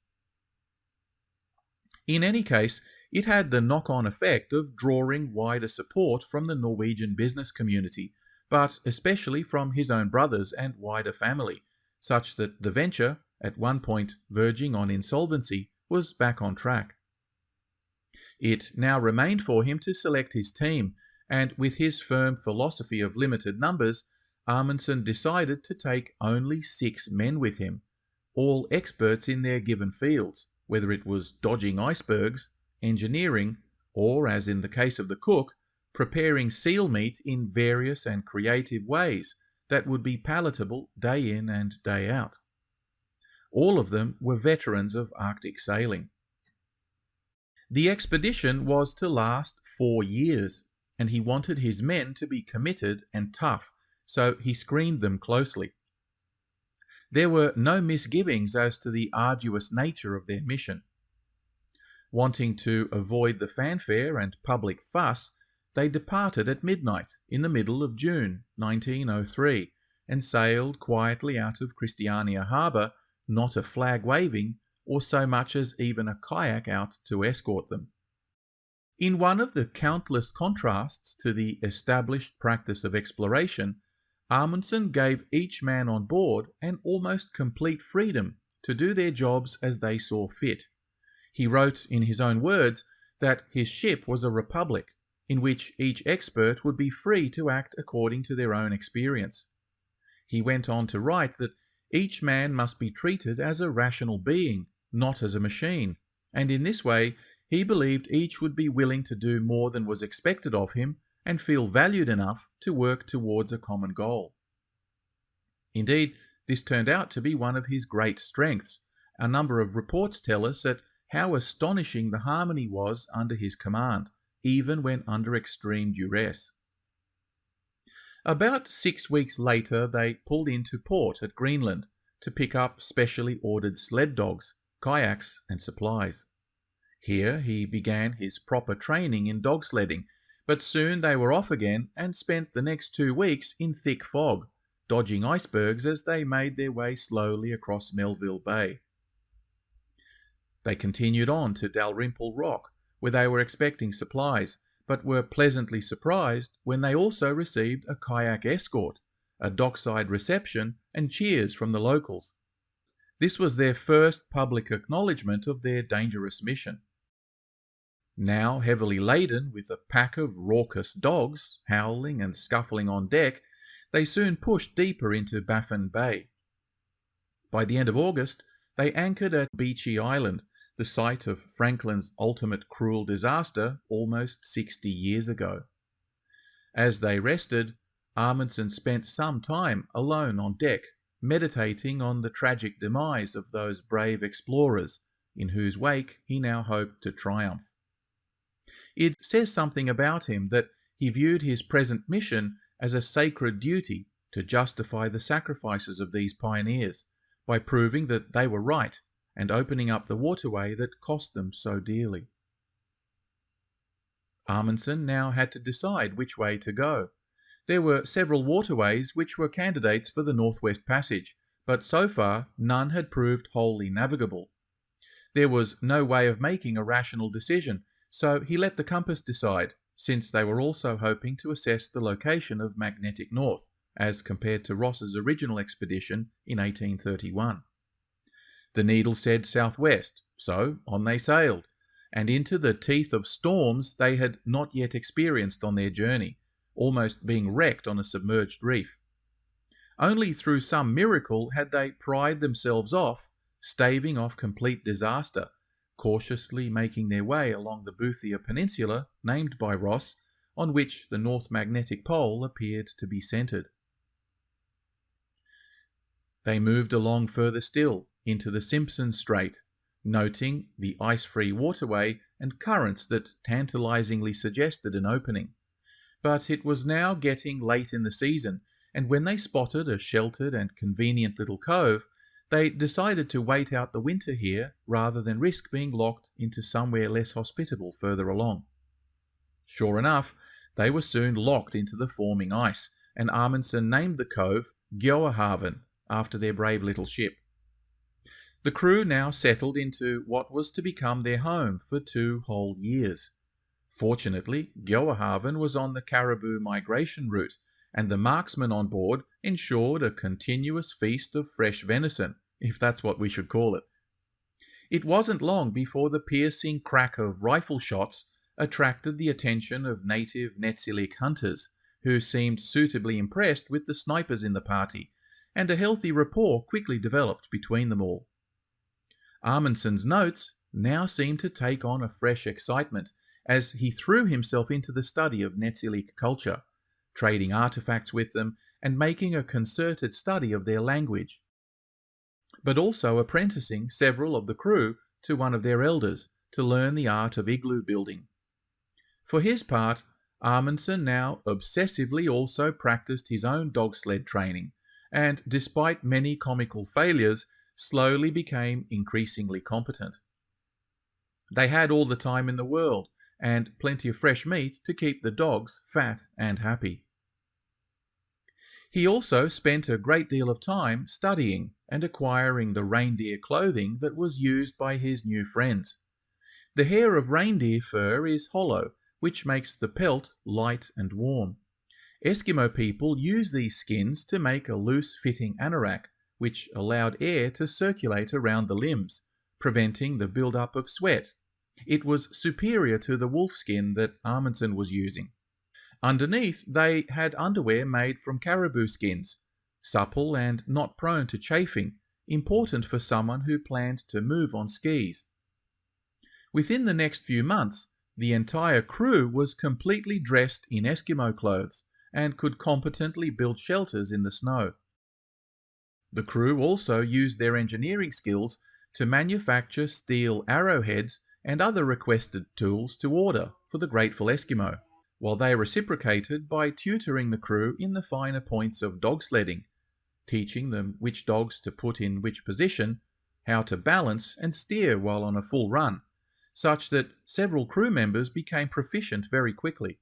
In any case, it had the knock on effect of drawing wider support from the Norwegian business community, but especially from his own brothers and wider family, such that the venture, at one point verging on insolvency, was back on track. It now remained for him to select his team, and with his firm philosophy of limited numbers, Amundsen decided to take only six men with him, all experts in their given fields, whether it was dodging icebergs, engineering, or, as in the case of the cook, preparing seal meat in various and creative ways that would be palatable day in and day out. All of them were veterans of Arctic sailing. The expedition was to last four years, and he wanted his men to be committed and tough, so he screened them closely. There were no misgivings as to the arduous nature of their mission. Wanting to avoid the fanfare and public fuss, they departed at midnight in the middle of June 1903 and sailed quietly out of Christiania harbour, not a flag waving or so much as even a kayak out to escort them. In one of the countless contrasts to the established practice of exploration, Amundsen gave each man on board an almost complete freedom to do their jobs as they saw fit. He wrote in his own words that his ship was a republic in which each expert would be free to act according to their own experience. He went on to write that each man must be treated as a rational being not as a machine, and in this way he believed each would be willing to do more than was expected of him and feel valued enough to work towards a common goal. Indeed, this turned out to be one of his great strengths. A number of reports tell us that how astonishing the harmony was under his command, even when under extreme duress. About six weeks later, they pulled into port at Greenland to pick up specially ordered sled dogs kayaks, and supplies. Here he began his proper training in dog sledding, but soon they were off again and spent the next two weeks in thick fog, dodging icebergs as they made their way slowly across Melville Bay. They continued on to Dalrymple Rock, where they were expecting supplies, but were pleasantly surprised when they also received a kayak escort, a dockside reception, and cheers from the locals. This was their first public acknowledgement of their dangerous mission. Now heavily laden with a pack of raucous dogs, howling and scuffling on deck, they soon pushed deeper into Baffin Bay. By the end of August, they anchored at Beechey Island, the site of Franklin's ultimate cruel disaster almost 60 years ago. As they rested, Amundsen spent some time alone on deck meditating on the tragic demise of those brave explorers in whose wake he now hoped to triumph. It says something about him that he viewed his present mission as a sacred duty to justify the sacrifices of these pioneers by proving that they were right and opening up the waterway that cost them so dearly. Amundsen now had to decide which way to go there were several waterways which were candidates for the Northwest Passage, but so far none had proved wholly navigable. There was no way of making a rational decision, so he let the compass decide, since they were also hoping to assess the location of magnetic north, as compared to Ross's original expedition in 1831. The needle said southwest, so on they sailed, and into the teeth of storms they had not yet experienced on their journey, almost being wrecked on a submerged reef. Only through some miracle had they pried themselves off, staving off complete disaster, cautiously making their way along the Boothia Peninsula, named by Ross, on which the North Magnetic Pole appeared to be centred. They moved along further still, into the Simpson Strait, noting the ice-free waterway and currents that tantalizingly suggested an opening but it was now getting late in the season, and when they spotted a sheltered and convenient little cove, they decided to wait out the winter here rather than risk being locked into somewhere less hospitable further along. Sure enough, they were soon locked into the forming ice, and Amundsen named the cove Gjoahaven after their brave little ship. The crew now settled into what was to become their home for two whole years. Fortunately, Gjoahaven was on the caribou migration route, and the marksmen on board ensured a continuous feast of fresh venison, if that's what we should call it. It wasn't long before the piercing crack of rifle shots attracted the attention of native Netsilik hunters, who seemed suitably impressed with the snipers in the party, and a healthy rapport quickly developed between them all. Amundsen's notes now seemed to take on a fresh excitement as he threw himself into the study of Netsilik culture, trading artifacts with them and making a concerted study of their language, but also apprenticing several of the crew to one of their elders to learn the art of igloo building. For his part, Amundsen now obsessively also practiced his own dog sled training, and despite many comical failures, slowly became increasingly competent. They had all the time in the world, and plenty of fresh meat to keep the dogs fat and happy. He also spent a great deal of time studying and acquiring the reindeer clothing that was used by his new friends. The hair of reindeer fur is hollow, which makes the pelt light and warm. Eskimo people use these skins to make a loose-fitting anorak, which allowed air to circulate around the limbs, preventing the build-up of sweat it was superior to the wolf skin that Amundsen was using. Underneath, they had underwear made from caribou skins, supple and not prone to chafing, important for someone who planned to move on skis. Within the next few months, the entire crew was completely dressed in Eskimo clothes and could competently build shelters in the snow. The crew also used their engineering skills to manufacture steel arrowheads and other requested tools to order for the grateful Eskimo, while they reciprocated by tutoring the crew in the finer points of dog sledding, teaching them which dogs to put in which position, how to balance and steer while on a full run, such that several crew members became proficient very quickly.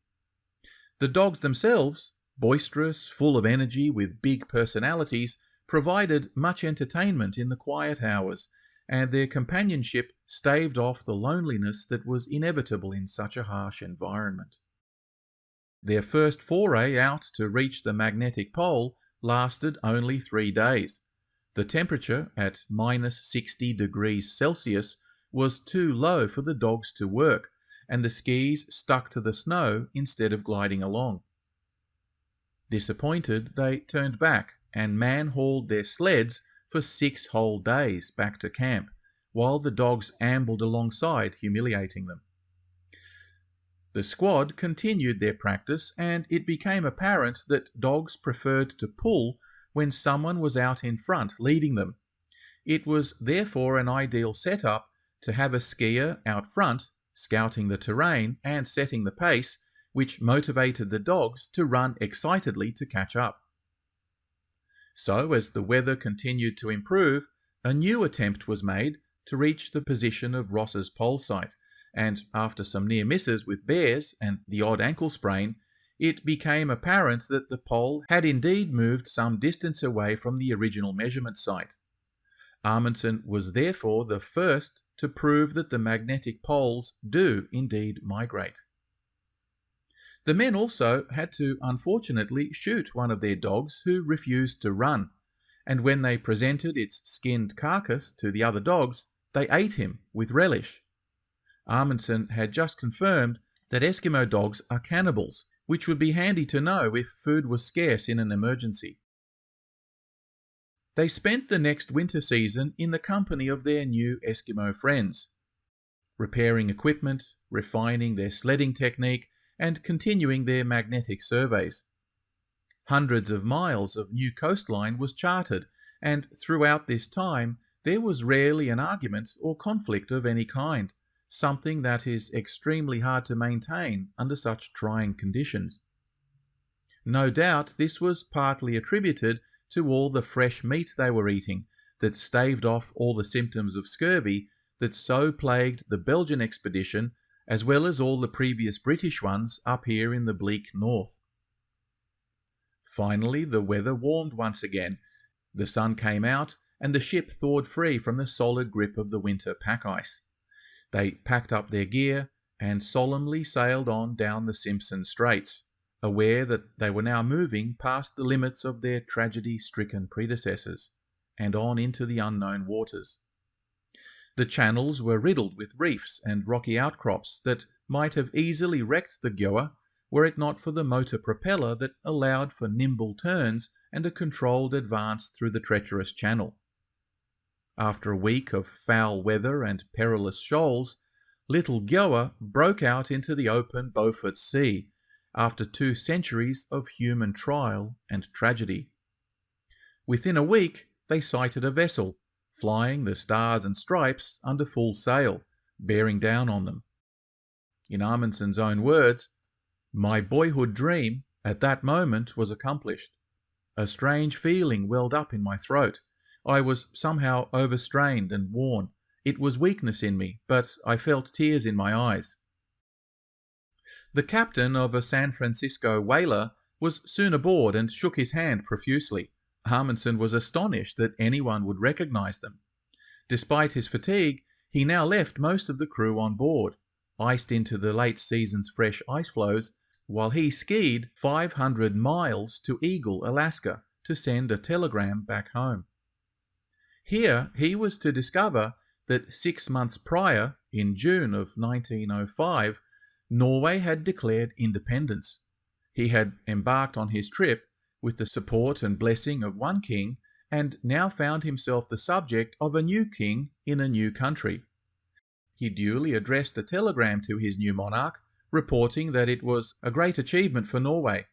The dogs themselves, boisterous, full of energy, with big personalities, provided much entertainment in the quiet hours and their companionship staved off the loneliness that was inevitable in such a harsh environment. Their first foray out to reach the magnetic pole lasted only three days. The temperature at minus 60 degrees Celsius was too low for the dogs to work, and the skis stuck to the snow instead of gliding along. Disappointed, they turned back and man hauled their sleds for six whole days back to camp, while the dogs ambled alongside, humiliating them. The squad continued their practice, and it became apparent that dogs preferred to pull when someone was out in front leading them. It was therefore an ideal setup to have a skier out front, scouting the terrain and setting the pace, which motivated the dogs to run excitedly to catch up. So, as the weather continued to improve, a new attempt was made to reach the position of Ross's pole site, and after some near misses with bears and the odd ankle sprain, it became apparent that the pole had indeed moved some distance away from the original measurement site. Amundsen was therefore the first to prove that the magnetic poles do indeed migrate. The men also had to unfortunately shoot one of their dogs who refused to run, and when they presented its skinned carcass to the other dogs, they ate him with relish. Amundsen had just confirmed that Eskimo dogs are cannibals, which would be handy to know if food was scarce in an emergency. They spent the next winter season in the company of their new Eskimo friends, repairing equipment, refining their sledding technique, and continuing their magnetic surveys. Hundreds of miles of new coastline was charted, and throughout this time there was rarely an argument or conflict of any kind, something that is extremely hard to maintain under such trying conditions. No doubt this was partly attributed to all the fresh meat they were eating that staved off all the symptoms of scurvy that so plagued the Belgian expedition as well as all the previous British ones up here in the bleak north. Finally, the weather warmed once again, the sun came out, and the ship thawed free from the solid grip of the winter pack ice. They packed up their gear and solemnly sailed on down the Simpson Straits, aware that they were now moving past the limits of their tragedy stricken predecessors and on into the unknown waters. The channels were riddled with reefs and rocky outcrops that might have easily wrecked the Gjoa were it not for the motor propeller that allowed for nimble turns and a controlled advance through the treacherous channel. After a week of foul weather and perilous shoals, Little Gjoa broke out into the open Beaufort Sea after two centuries of human trial and tragedy. Within a week, they sighted a vessel, flying the stars and stripes under full sail, bearing down on them. In Amundsen's own words, my boyhood dream at that moment was accomplished. A strange feeling welled up in my throat. I was somehow overstrained and worn. It was weakness in me, but I felt tears in my eyes. The captain of a San Francisco whaler was soon aboard and shook his hand profusely. Amundsen was astonished that anyone would recognize them. Despite his fatigue, he now left most of the crew on board, iced into the late season's fresh ice floes, while he skied 500 miles to Eagle, Alaska, to send a telegram back home. Here he was to discover that six months prior, in June of 1905, Norway had declared independence. He had embarked on his trip with the support and blessing of one king and now found himself the subject of a new king in a new country. He duly addressed a telegram to his new monarch reporting that it was a great achievement for Norway.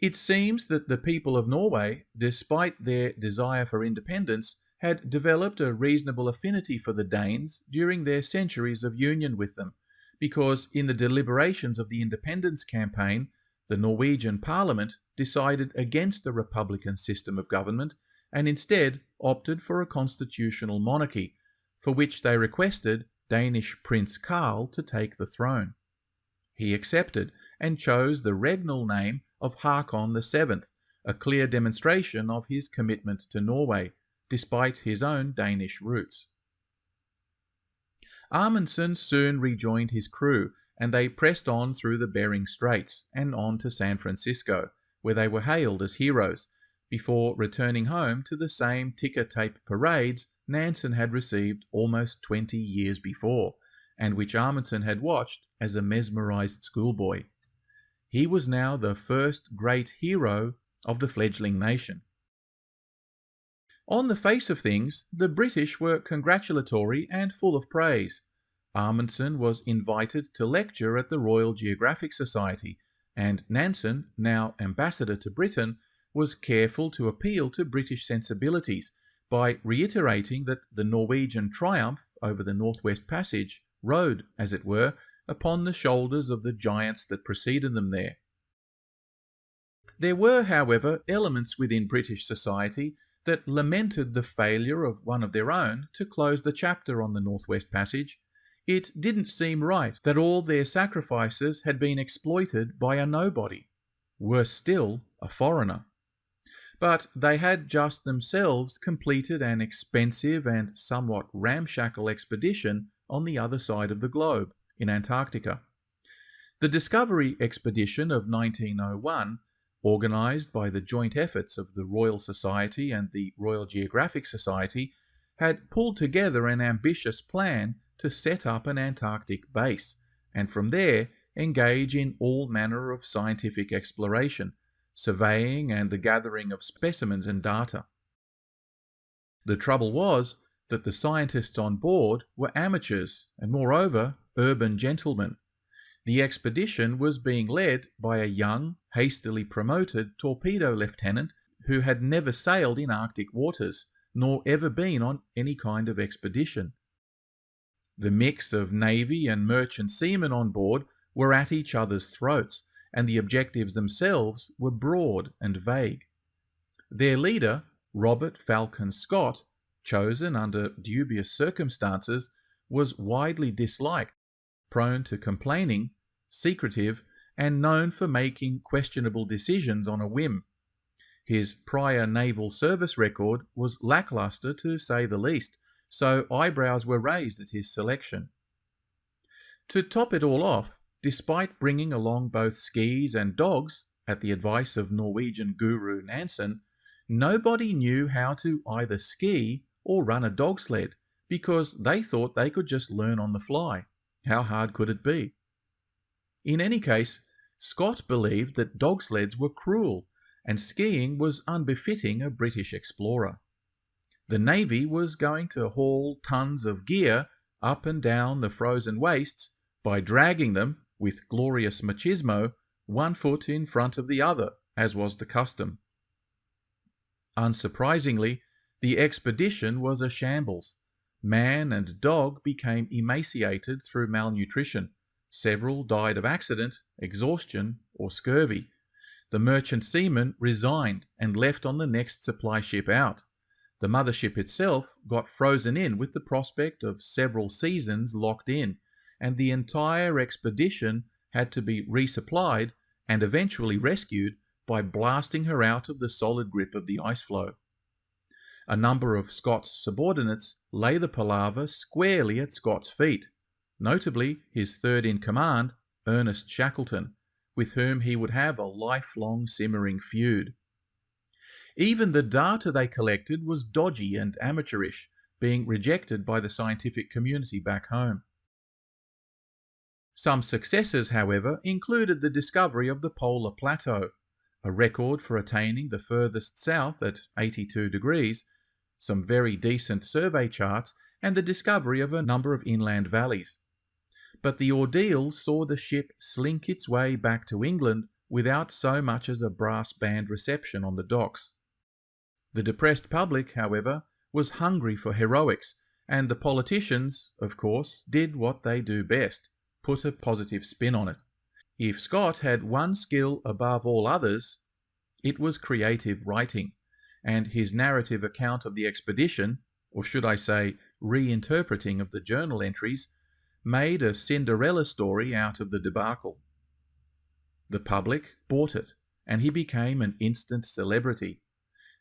It seems that the people of Norway, despite their desire for independence, had developed a reasonable affinity for the Danes during their centuries of union with them, because in the deliberations of the independence campaign, the Norwegian parliament decided against the republican system of government and instead opted for a constitutional monarchy, for which they requested Danish Prince Karl to take the throne. He accepted and chose the regnal name of Hakon VII, a clear demonstration of his commitment to Norway, despite his own Danish roots. Amundsen soon rejoined his crew, and they pressed on through the Bering Straits and on to San Francisco, where they were hailed as heroes, before returning home to the same ticker tape parades Nansen had received almost 20 years before, and which Amundsen had watched as a mesmerized schoolboy. He was now the first great hero of the fledgling nation. On the face of things, the British were congratulatory and full of praise. Amundsen was invited to lecture at the Royal Geographic Society, and Nansen, now ambassador to Britain, was careful to appeal to British sensibilities by reiterating that the Norwegian triumph over the Northwest Passage rode, as it were, upon the shoulders of the giants that preceded them there. There were, however, elements within British society that lamented the failure of one of their own to close the chapter on the Northwest Passage. It didn't seem right that all their sacrifices had been exploited by a nobody, worse still, a foreigner. But they had just themselves completed an expensive and somewhat ramshackle expedition on the other side of the globe, in Antarctica. The Discovery Expedition of 1901, organised by the joint efforts of the Royal Society and the Royal Geographic Society, had pulled together an ambitious plan to set up an Antarctic base, and from there engage in all manner of scientific exploration, surveying and the gathering of specimens and data. The trouble was that the scientists on board were amateurs and, moreover, urban gentlemen. The expedition was being led by a young, hastily promoted torpedo lieutenant who had never sailed in Arctic waters, nor ever been on any kind of expedition. The mix of navy and merchant seamen on board were at each other's throats, and the objectives themselves were broad and vague. Their leader, Robert Falcon Scott, chosen under dubious circumstances, was widely disliked, prone to complaining, secretive, and known for making questionable decisions on a whim. His prior naval service record was lackluster to say the least, so eyebrows were raised at his selection. To top it all off, despite bringing along both skis and dogs, at the advice of Norwegian guru Nansen, nobody knew how to either ski or run a dog sled because they thought they could just learn on the fly. How hard could it be? In any case, Scott believed that dog sleds were cruel and skiing was unbefitting a British explorer. The Navy was going to haul tons of gear up and down the frozen wastes by dragging them, with glorious machismo, one foot in front of the other, as was the custom. Unsurprisingly, the expedition was a shambles. Man and dog became emaciated through malnutrition. Several died of accident, exhaustion, or scurvy. The merchant seamen resigned and left on the next supply ship out. The mothership itself got frozen in with the prospect of several seasons locked in, and the entire expedition had to be resupplied and eventually rescued by blasting her out of the solid grip of the ice floe. A number of Scott's subordinates lay the palaver squarely at Scott's feet, notably his third in command, Ernest Shackleton, with whom he would have a lifelong simmering feud. Even the data they collected was dodgy and amateurish, being rejected by the scientific community back home. Some successes, however, included the discovery of the polar plateau, a record for attaining the furthest south at 82 degrees, some very decent survey charts, and the discovery of a number of inland valleys but the ordeal saw the ship slink its way back to England without so much as a brass band reception on the docks. The depressed public, however, was hungry for heroics, and the politicians, of course, did what they do best put a positive spin on it. If Scott had one skill above all others, it was creative writing, and his narrative account of the expedition, or should I say, reinterpreting of the journal entries, made a Cinderella story out of the debacle. The public bought it, and he became an instant celebrity.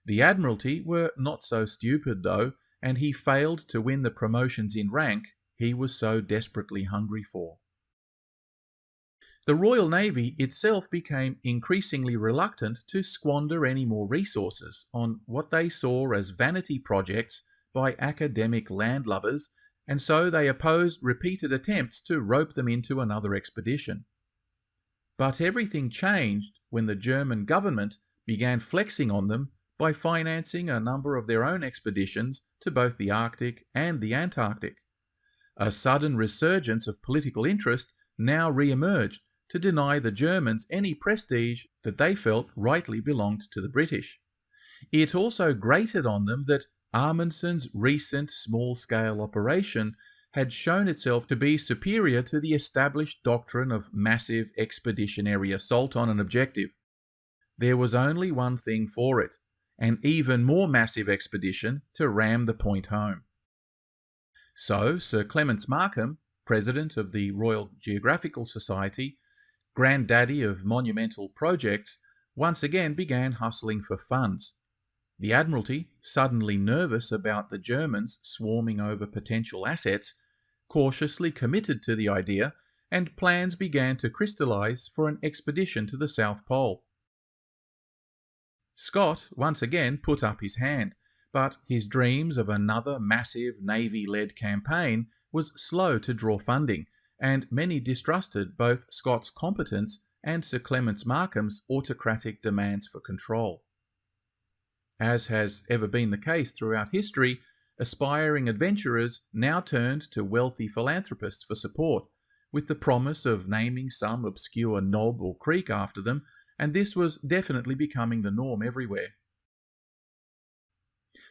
The Admiralty were not so stupid, though, and he failed to win the promotions in rank he was so desperately hungry for. The Royal Navy itself became increasingly reluctant to squander any more resources on what they saw as vanity projects by academic landlubbers and so they opposed repeated attempts to rope them into another expedition. But everything changed when the German government began flexing on them by financing a number of their own expeditions to both the Arctic and the Antarctic. A sudden resurgence of political interest now re-emerged to deny the Germans any prestige that they felt rightly belonged to the British. It also grated on them that Amundsen's recent small-scale operation had shown itself to be superior to the established doctrine of massive expeditionary assault on an objective. There was only one thing for it, an even more massive expedition to ram the point home. So Sir Clements Markham, president of the Royal Geographical Society, granddaddy of monumental projects, once again began hustling for funds. The Admiralty, suddenly nervous about the Germans swarming over potential assets, cautiously committed to the idea and plans began to crystallize for an expedition to the South Pole. Scott once again put up his hand, but his dreams of another massive Navy-led campaign was slow to draw funding, and many distrusted both Scott's competence and Sir Clements Markham's autocratic demands for control. As has ever been the case throughout history, aspiring adventurers now turned to wealthy philanthropists for support, with the promise of naming some obscure knob or creek after them, and this was definitely becoming the norm everywhere.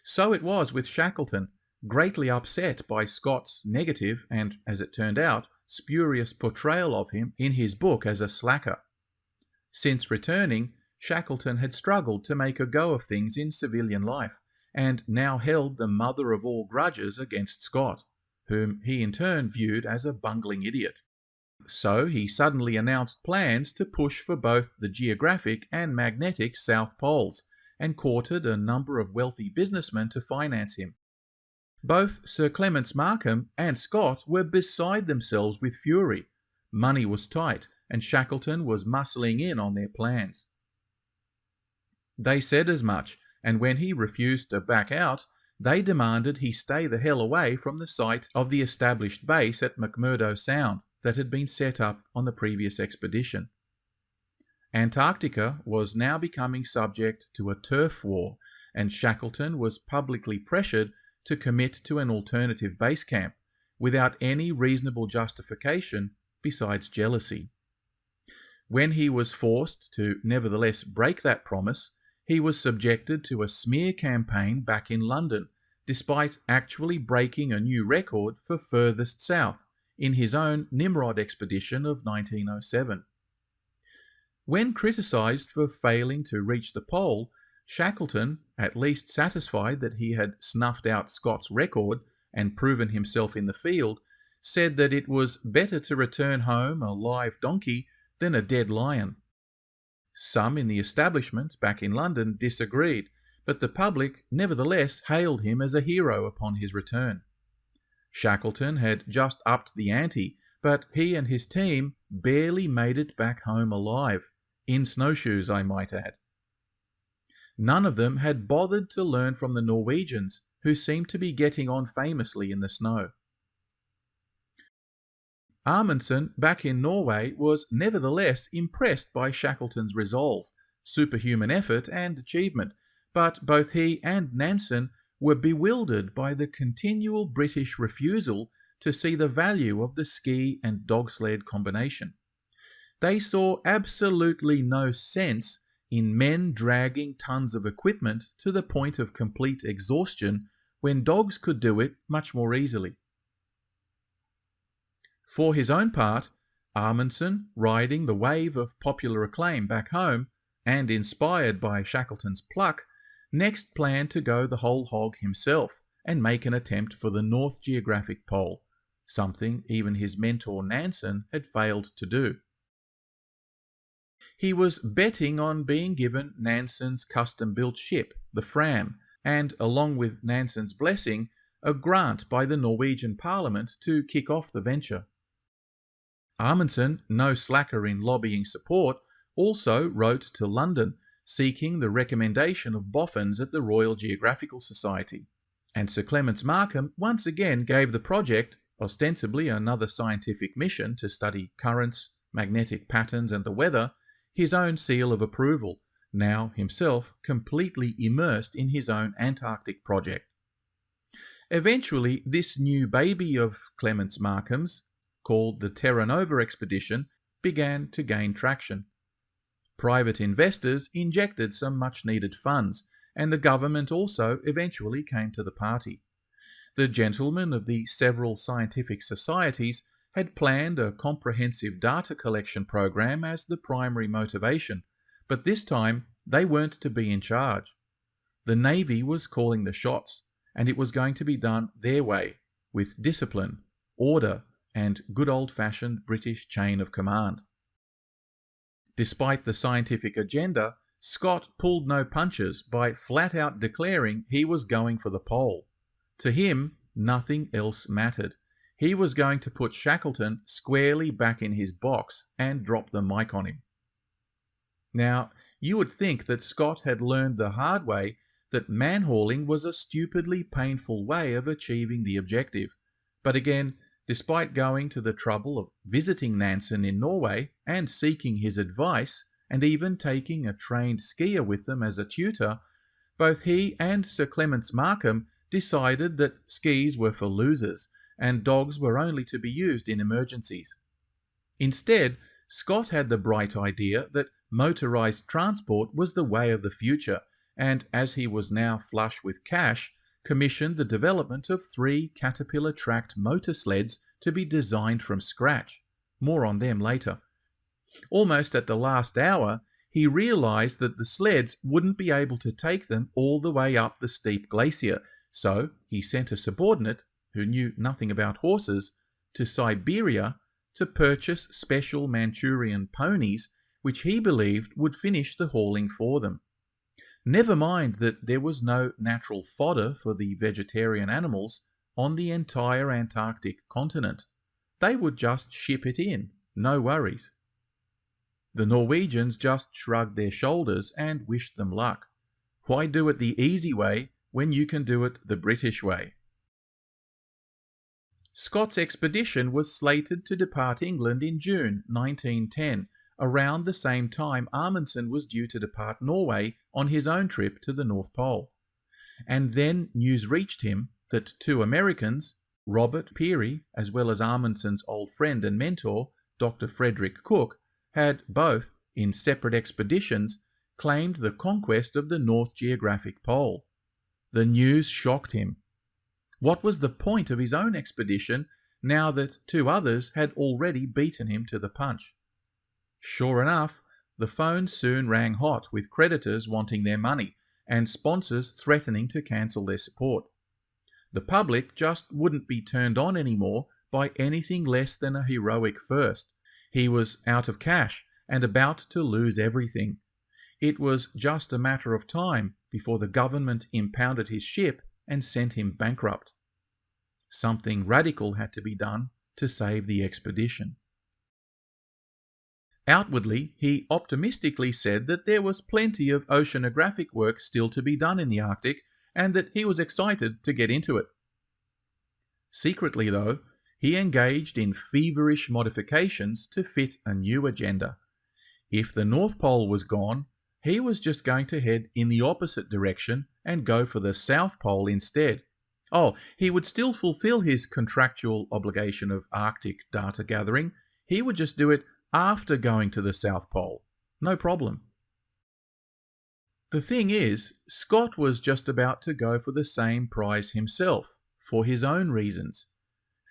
So it was with Shackleton, greatly upset by Scott's negative and, as it turned out, spurious portrayal of him in his book as a slacker. Since returning, Shackleton had struggled to make a go of things in civilian life, and now held the mother of all grudges against Scott, whom he in turn viewed as a bungling idiot. So he suddenly announced plans to push for both the geographic and magnetic South Poles, and courted a number of wealthy businessmen to finance him. Both Sir Clements Markham and Scott were beside themselves with fury. Money was tight, and Shackleton was muscling in on their plans. They said as much, and when he refused to back out, they demanded he stay the hell away from the site of the established base at McMurdo Sound that had been set up on the previous expedition. Antarctica was now becoming subject to a turf war, and Shackleton was publicly pressured to commit to an alternative base camp without any reasonable justification besides jealousy. When he was forced to nevertheless break that promise, he was subjected to a smear campaign back in London, despite actually breaking a new record for furthest south in his own Nimrod expedition of 1907. When criticised for failing to reach the pole, Shackleton, at least satisfied that he had snuffed out Scott's record and proven himself in the field, said that it was better to return home a live donkey than a dead lion. Some in the establishment back in London disagreed, but the public nevertheless hailed him as a hero upon his return. Shackleton had just upped the ante, but he and his team barely made it back home alive, in snowshoes, I might add. None of them had bothered to learn from the Norwegians, who seemed to be getting on famously in the snow. Amundsen, back in Norway, was nevertheless impressed by Shackleton's resolve, superhuman effort, and achievement, but both he and Nansen were bewildered by the continual British refusal to see the value of the ski and dog sled combination. They saw absolutely no sense in men dragging tons of equipment to the point of complete exhaustion when dogs could do it much more easily. For his own part, Amundsen, riding the wave of popular acclaim back home, and inspired by Shackleton's pluck, next planned to go the whole hog himself and make an attempt for the North Geographic Pole, something even his mentor Nansen had failed to do. He was betting on being given Nansen's custom-built ship, the Fram, and along with Nansen's blessing, a grant by the Norwegian Parliament to kick off the venture. Amundsen, no slacker in lobbying support, also wrote to London seeking the recommendation of boffins at the Royal Geographical Society. And Sir Clements Markham once again gave the project, ostensibly another scientific mission to study currents, magnetic patterns, and the weather, his own seal of approval, now himself completely immersed in his own Antarctic project. Eventually, this new baby of Clements Markham's, called the Terra Nova expedition, began to gain traction. Private investors injected some much needed funds, and the government also eventually came to the party. The gentlemen of the several scientific societies had planned a comprehensive data collection program as the primary motivation, but this time they weren't to be in charge. The Navy was calling the shots, and it was going to be done their way, with discipline, order, and good old-fashioned British chain of command. Despite the scientific agenda, Scott pulled no punches by flat out declaring he was going for the pole. To him, nothing else mattered. He was going to put Shackleton squarely back in his box and drop the mic on him. Now, you would think that Scott had learned the hard way that manhauling was a stupidly painful way of achieving the objective. But again, despite going to the trouble of visiting Nansen in Norway and seeking his advice, and even taking a trained skier with them as a tutor, both he and Sir Clements Markham decided that skis were for losers and dogs were only to be used in emergencies. Instead, Scott had the bright idea that motorized transport was the way of the future, and as he was now flush with cash, commissioned the development of three Caterpillar tracked motor sleds to be designed from scratch. More on them later. Almost at the last hour, he realized that the sleds wouldn't be able to take them all the way up the steep glacier, so he sent a subordinate, who knew nothing about horses, to Siberia to purchase special Manchurian ponies which he believed would finish the hauling for them. Never mind that there was no natural fodder for the vegetarian animals on the entire Antarctic continent. They would just ship it in, no worries. The Norwegians just shrugged their shoulders and wished them luck. Why do it the easy way when you can do it the British way? Scott's expedition was slated to depart England in June 1910, around the same time Amundsen was due to depart Norway on his own trip to the North Pole. And then news reached him that two Americans, Robert Peary, as well as Amundsen's old friend and mentor, Dr. Frederick Cook, had both, in separate expeditions, claimed the conquest of the North Geographic Pole. The news shocked him. What was the point of his own expedition now that two others had already beaten him to the punch? Sure enough, the phone soon rang hot with creditors wanting their money and sponsors threatening to cancel their support. The public just wouldn't be turned on anymore by anything less than a heroic first. He was out of cash and about to lose everything. It was just a matter of time before the government impounded his ship and sent him bankrupt. Something radical had to be done to save the expedition. Outwardly, he optimistically said that there was plenty of oceanographic work still to be done in the Arctic and that he was excited to get into it. Secretly, though, he engaged in feverish modifications to fit a new agenda. If the North Pole was gone, he was just going to head in the opposite direction and go for the South Pole instead. Oh, he would still fulfill his contractual obligation of Arctic data gathering. He would just do it after going to the South Pole. No problem. The thing is, Scott was just about to go for the same prize himself, for his own reasons.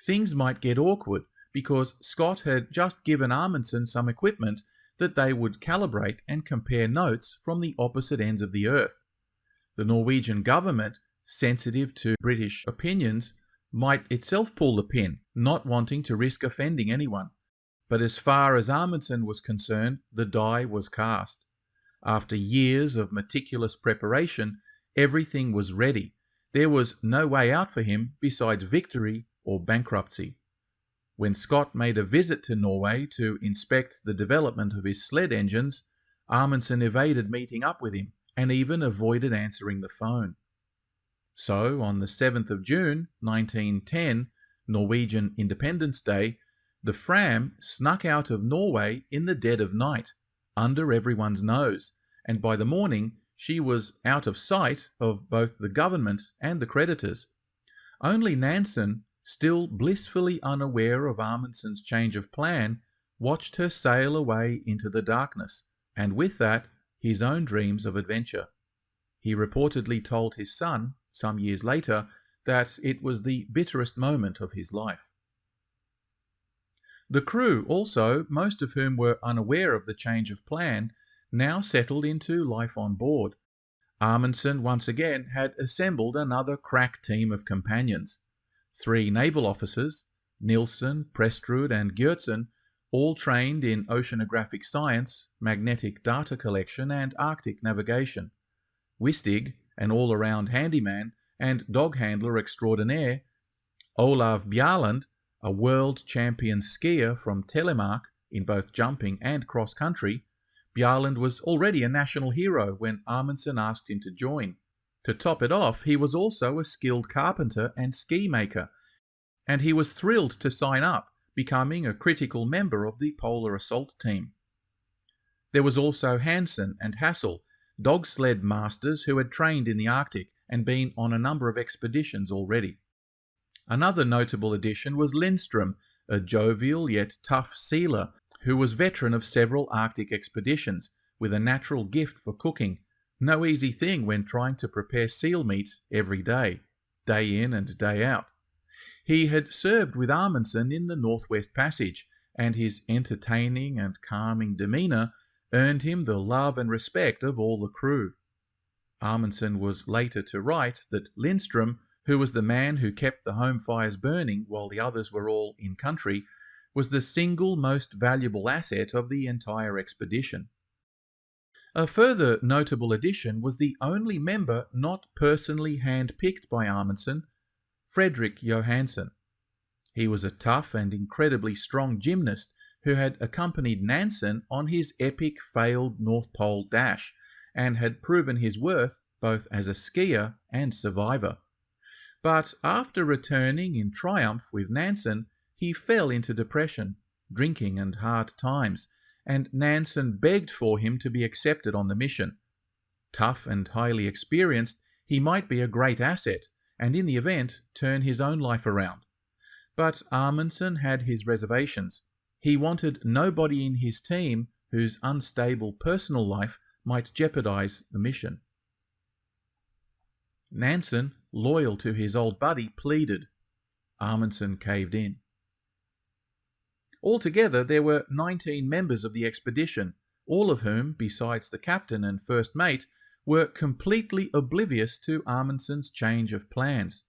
Things might get awkward because Scott had just given Amundsen some equipment that they would calibrate and compare notes from the opposite ends of the Earth. The Norwegian government, sensitive to British opinions, might itself pull the pin, not wanting to risk offending anyone. But as far as Amundsen was concerned, the die was cast. After years of meticulous preparation, everything was ready. There was no way out for him besides victory or bankruptcy. When Scott made a visit to Norway to inspect the development of his sled engines, Amundsen evaded meeting up with him and even avoided answering the phone. So, on the 7th of June 1910, Norwegian Independence Day, the Fram snuck out of Norway in the dead of night, under everyone's nose, and by the morning she was out of sight of both the government and the creditors. Only Nansen, still blissfully unaware of Amundsen's change of plan, watched her sail away into the darkness, and with that, his own dreams of adventure. He reportedly told his son, some years later, that it was the bitterest moment of his life. The crew also, most of whom were unaware of the change of plan, now settled into life on board. Amundsen once again had assembled another crack team of companions. Three naval officers, Nilsen, Prestrud and Gjertsen, all trained in oceanographic science, magnetic data collection and Arctic navigation. Wisting, an all-around handyman and dog handler extraordinaire, Olav Bjaaland, a world champion skier from Telemark in both jumping and cross country, Bjaaland was already a national hero when Amundsen asked him to join. To top it off, he was also a skilled carpenter and ski maker, and he was thrilled to sign up, becoming a critical member of the Polar Assault Team. There was also Hansen and Hassel, dog sled masters who had trained in the Arctic and been on a number of expeditions already. Another notable addition was Lindström, a jovial yet tough sealer who was veteran of several Arctic expeditions with a natural gift for cooking. No easy thing when trying to prepare seal meat every day, day in and day out. He had served with Amundsen in the Northwest Passage and his entertaining and calming demeanour earned him the love and respect of all the crew. Amundsen was later to write that Lindstrom, who was the man who kept the home fires burning while the others were all in country, was the single most valuable asset of the entire expedition. A further notable addition was the only member not personally hand-picked by Amundsen, Fredrik Johansen. He was a tough and incredibly strong gymnast who had accompanied Nansen on his epic failed North Pole dash and had proven his worth both as a skier and survivor. But after returning in triumph with Nansen, he fell into depression, drinking and hard times, and Nansen begged for him to be accepted on the mission. Tough and highly experienced, he might be a great asset, and in the event, turn his own life around. But Amundsen had his reservations. He wanted nobody in his team whose unstable personal life might jeopardize the mission. Nansen, loyal to his old buddy, pleaded. Amundsen caved in. Altogether, there were 19 members of the expedition, all of whom, besides the captain and first mate, were completely oblivious to Amundsen's change of plans.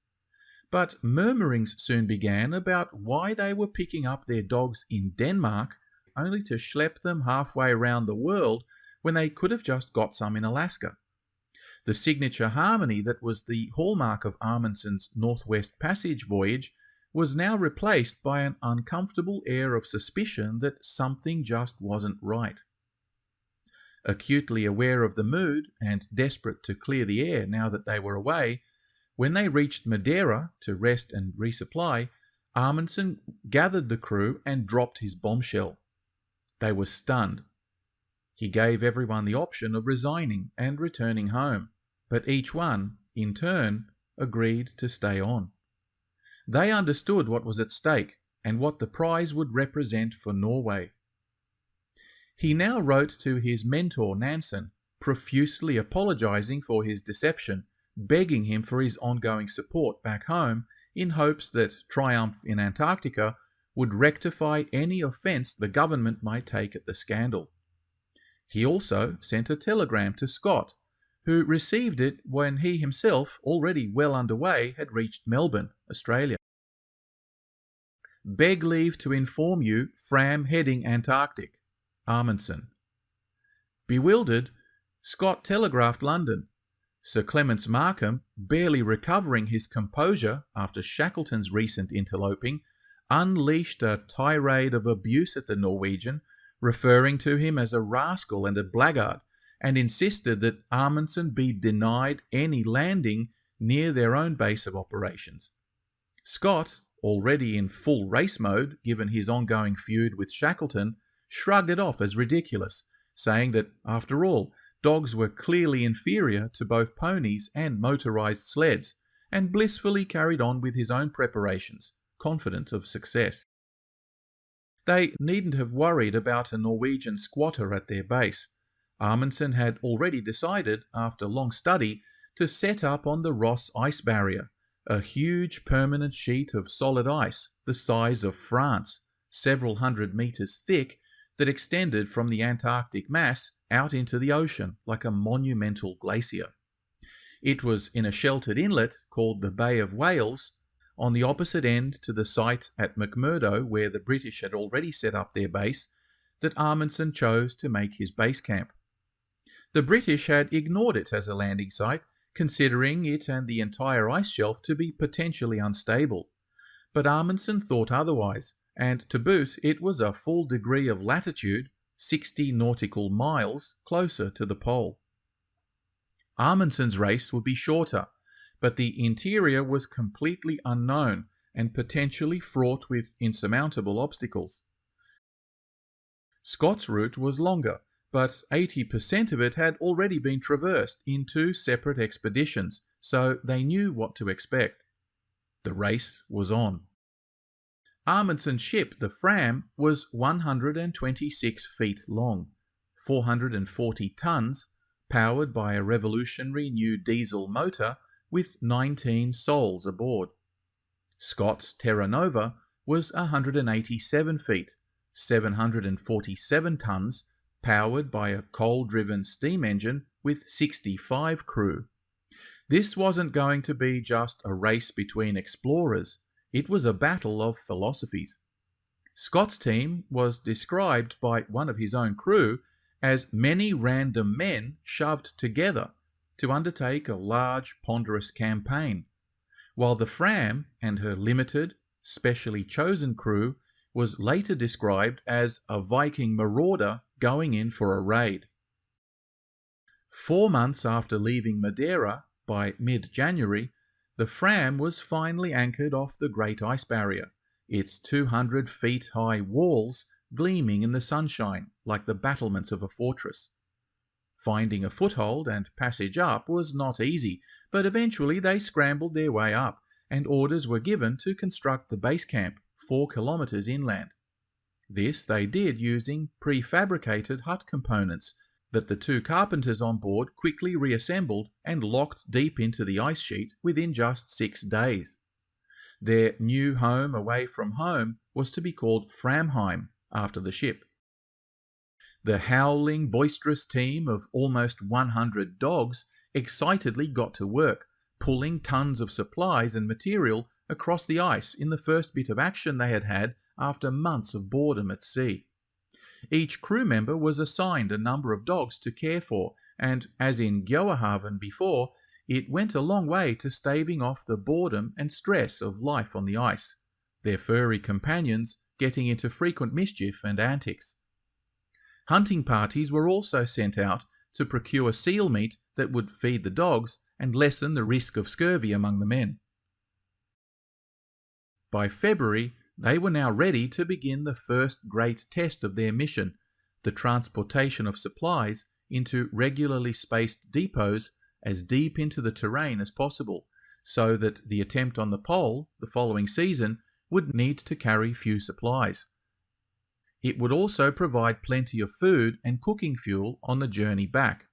But murmurings soon began about why they were picking up their dogs in Denmark only to schlep them halfway around the world when they could have just got some in Alaska. The signature harmony that was the hallmark of Amundsen's Northwest Passage voyage was now replaced by an uncomfortable air of suspicion that something just wasn't right. Acutely aware of the mood and desperate to clear the air now that they were away, when they reached Madeira to rest and resupply, Amundsen gathered the crew and dropped his bombshell. They were stunned. He gave everyone the option of resigning and returning home, but each one, in turn, agreed to stay on. They understood what was at stake and what the prize would represent for Norway. He now wrote to his mentor Nansen, profusely apologizing for his deception, begging him for his ongoing support back home in hopes that triumph in Antarctica would rectify any offence the government might take at the scandal. He also sent a telegram to Scott, who received it when he himself, already well underway, had reached Melbourne, Australia. Beg leave to inform you Fram heading Antarctic. Amundsen. Bewildered, Scott telegraphed London. Sir Clements Markham, barely recovering his composure after Shackleton's recent interloping, unleashed a tirade of abuse at the Norwegian, referring to him as a rascal and a blackguard, and insisted that Amundsen be denied any landing near their own base of operations. Scott, already in full race mode given his ongoing feud with Shackleton, shrugged it off as ridiculous, saying that, after all, dogs were clearly inferior to both ponies and motorized sleds, and blissfully carried on with his own preparations, confident of success. They needn't have worried about a Norwegian squatter at their base. Amundsen had already decided, after long study, to set up on the Ross Ice Barrier, a huge permanent sheet of solid ice the size of France, several hundred meters thick, that extended from the Antarctic mass out into the ocean like a monumental glacier. It was in a sheltered inlet called the Bay of Whales, on the opposite end to the site at McMurdo where the British had already set up their base, that Amundsen chose to make his base camp. The British had ignored it as a landing site considering it and the entire ice shelf to be potentially unstable. But Amundsen thought otherwise, and to boot it was a full degree of latitude, 60 nautical miles, closer to the pole. Amundsen's race would be shorter, but the interior was completely unknown and potentially fraught with insurmountable obstacles. Scott's route was longer, but 80% of it had already been traversed in two separate expeditions, so they knew what to expect. The race was on. Amundsen's ship, the Fram, was 126 feet long, 440 tons, powered by a revolutionary new diesel motor with 19 souls aboard. Scott's Terra Nova was 187 feet, 747 tons, powered by a coal-driven steam engine with 65 crew. This wasn't going to be just a race between explorers, it was a battle of philosophies. Scott's team was described by one of his own crew as many random men shoved together to undertake a large, ponderous campaign, while the Fram and her limited, specially chosen crew was later described as a Viking marauder going in for a raid. Four months after leaving Madeira, by mid January, the Fram was finally anchored off the Great Ice Barrier, its 200 feet high walls gleaming in the sunshine like the battlements of a fortress. Finding a foothold and passage up was not easy, but eventually they scrambled their way up, and orders were given to construct the base camp four kilometres inland. This they did using prefabricated hut components that the two carpenters on board quickly reassembled and locked deep into the ice sheet within just six days. Their new home away from home was to be called Framheim after the ship. The howling, boisterous team of almost 100 dogs excitedly got to work, pulling tons of supplies and material across the ice in the first bit of action they had had after months of boredom at sea. Each crew member was assigned a number of dogs to care for, and as in Gjoahaven before, it went a long way to staving off the boredom and stress of life on the ice, their furry companions getting into frequent mischief and antics. Hunting parties were also sent out to procure seal meat that would feed the dogs and lessen the risk of scurvy among the men. By February, they were now ready to begin the first great test of their mission, the transportation of supplies into regularly spaced depots as deep into the terrain as possible, so that the attempt on the pole the following season would need to carry few supplies. It would also provide plenty of food and cooking fuel on the journey back.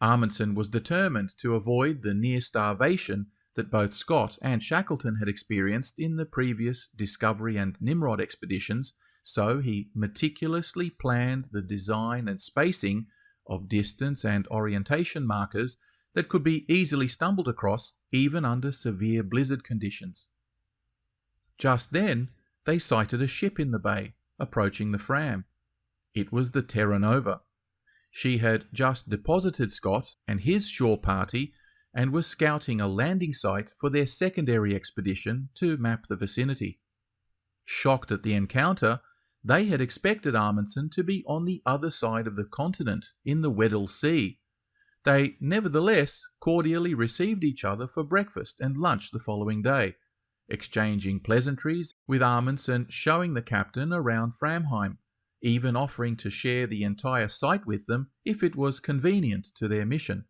Amundsen was determined to avoid the near starvation that both Scott and Shackleton had experienced in the previous Discovery and Nimrod expeditions, so he meticulously planned the design and spacing of distance and orientation markers that could be easily stumbled across even under severe blizzard conditions. Just then, they sighted a ship in the bay, approaching the Fram. It was the Terra Nova. She had just deposited Scott and his shore party and were scouting a landing site for their secondary expedition to map the vicinity. Shocked at the encounter, they had expected Amundsen to be on the other side of the continent, in the Weddell Sea. They nevertheless cordially received each other for breakfast and lunch the following day, exchanging pleasantries, with Amundsen showing the captain around Framheim, even offering to share the entire site with them if it was convenient to their mission.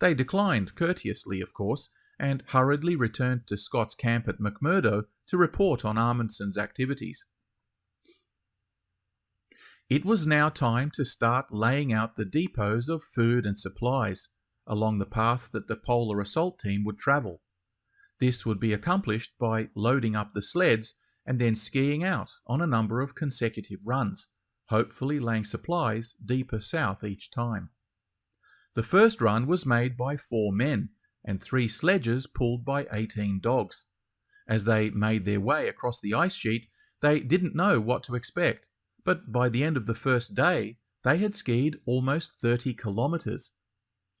They declined courteously, of course, and hurriedly returned to Scott's camp at McMurdo to report on Amundsen's activities. It was now time to start laying out the depots of food and supplies along the path that the Polar Assault Team would travel. This would be accomplished by loading up the sleds and then skiing out on a number of consecutive runs, hopefully laying supplies deeper south each time. The first run was made by four men and three sledges pulled by 18 dogs. As they made their way across the ice sheet, they didn't know what to expect, but by the end of the first day, they had skied almost 30 kilometres.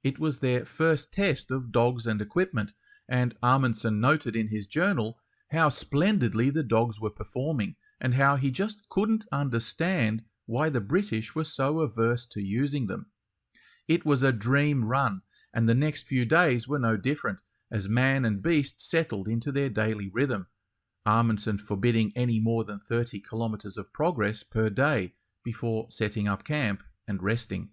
It was their first test of dogs and equipment, and Amundsen noted in his journal how splendidly the dogs were performing and how he just couldn't understand why the British were so averse to using them. It was a dream run, and the next few days were no different, as man and beast settled into their daily rhythm, Amundsen forbidding any more than 30 kilometres of progress per day before setting up camp and resting.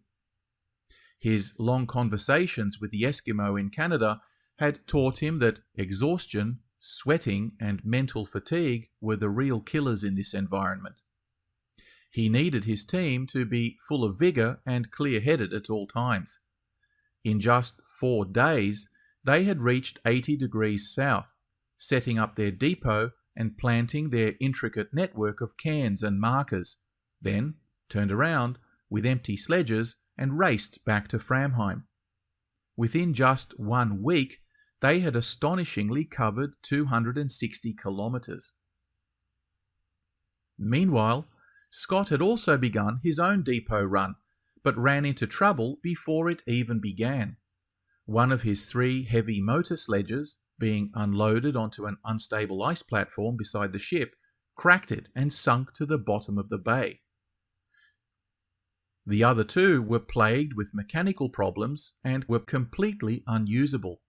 His long conversations with the Eskimo in Canada had taught him that exhaustion, sweating, and mental fatigue were the real killers in this environment. He needed his team to be full of vigour and clear headed at all times. In just four days, they had reached 80 degrees south, setting up their depot and planting their intricate network of cans and markers, then turned around with empty sledges and raced back to Framheim. Within just one week, they had astonishingly covered 260 kilometres. Meanwhile, Scott had also begun his own depot run, but ran into trouble before it even began. One of his three heavy motor sledges, being unloaded onto an unstable ice platform beside the ship, cracked it and sunk to the bottom of the bay. The other two were plagued with mechanical problems and were completely unusable.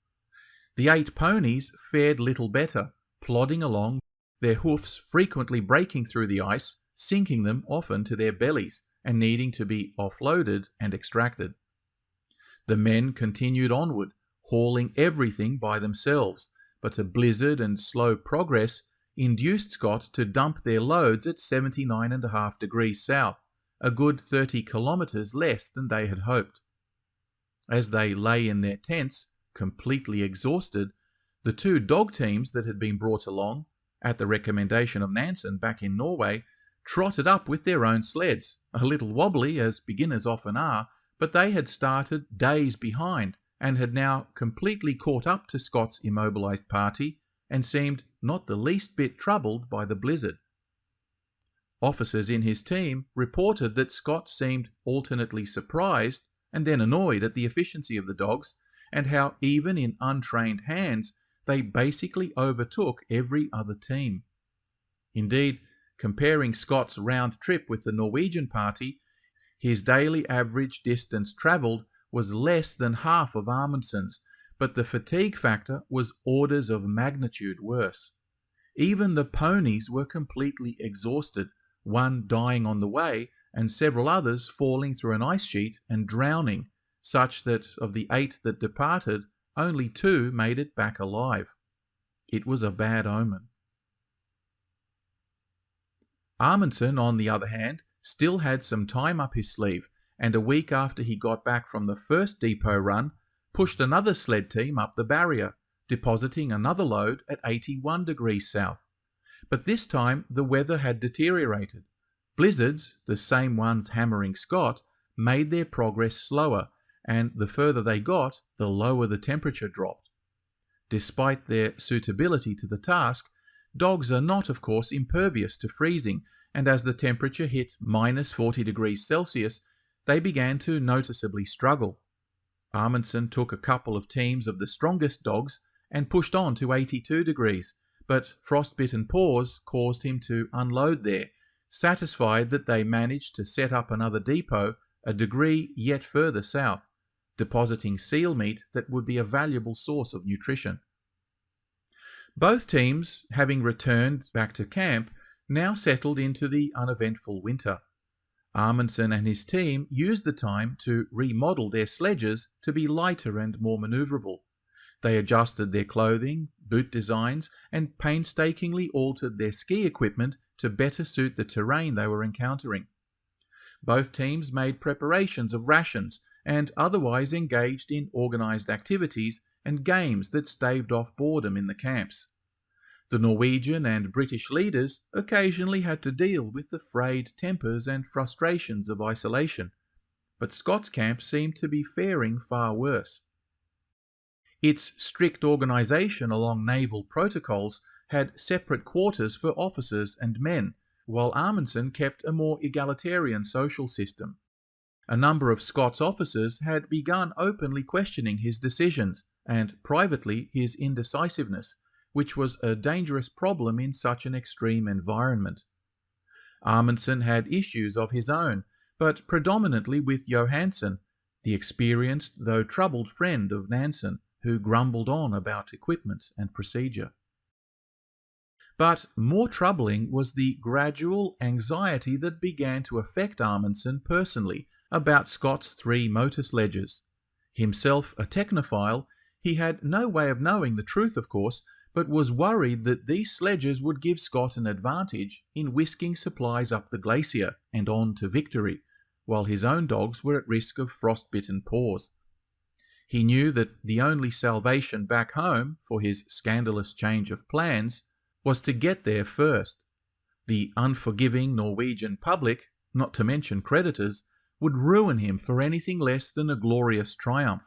The eight ponies fared little better, plodding along, their hoofs frequently breaking through the ice, sinking them often to their bellies and needing to be offloaded and extracted. The men continued onward, hauling everything by themselves, but a blizzard and slow progress induced Scott to dump their loads at 79.5 degrees south, a good 30 kilometres less than they had hoped. As they lay in their tents, completely exhausted, the two dog teams that had been brought along, at the recommendation of Nansen back in Norway, trotted up with their own sleds, a little wobbly as beginners often are, but they had started days behind and had now completely caught up to Scott's immobilized party and seemed not the least bit troubled by the blizzard. Officers in his team reported that Scott seemed alternately surprised and then annoyed at the efficiency of the dogs and how even in untrained hands they basically overtook every other team. Indeed, comparing Scott's round trip with the Norwegian party, his daily average distance travelled was less than half of Amundsen's, but the fatigue factor was orders of magnitude worse. Even the ponies were completely exhausted, one dying on the way and several others falling through an ice sheet and drowning such that of the eight that departed, only two made it back alive. It was a bad omen. Amundsen, on the other hand, still had some time up his sleeve, and a week after he got back from the first depot run, pushed another sled team up the barrier, depositing another load at 81 degrees south. But this time the weather had deteriorated. Blizzards, the same ones hammering Scott, made their progress slower and the further they got, the lower the temperature dropped. Despite their suitability to the task, dogs are not, of course, impervious to freezing, and as the temperature hit minus 40 degrees Celsius, they began to noticeably struggle. Amundsen took a couple of teams of the strongest dogs and pushed on to 82 degrees, but frostbitten paws caused him to unload there, satisfied that they managed to set up another depot a degree yet further south depositing seal meat that would be a valuable source of nutrition. Both teams, having returned back to camp, now settled into the uneventful winter. Amundsen and his team used the time to remodel their sledges to be lighter and more maneuverable. They adjusted their clothing, boot designs, and painstakingly altered their ski equipment to better suit the terrain they were encountering. Both teams made preparations of rations and otherwise engaged in organised activities and games that staved off boredom in the camps. The Norwegian and British leaders occasionally had to deal with the frayed tempers and frustrations of isolation, but Scott's camp seemed to be faring far worse. Its strict organisation along naval protocols had separate quarters for officers and men, while Amundsen kept a more egalitarian social system. A number of Scott's officers had begun openly questioning his decisions and privately his indecisiveness, which was a dangerous problem in such an extreme environment. Amundsen had issues of his own, but predominantly with Johansen, the experienced though troubled friend of Nansen, who grumbled on about equipment and procedure. But more troubling was the gradual anxiety that began to affect Amundsen personally about Scott's three motor sledges. Himself a technophile, he had no way of knowing the truth, of course, but was worried that these sledges would give Scott an advantage in whisking supplies up the glacier and on to victory, while his own dogs were at risk of frostbitten paws. He knew that the only salvation back home for his scandalous change of plans was to get there first. The unforgiving Norwegian public, not to mention creditors, would ruin him for anything less than a glorious triumph.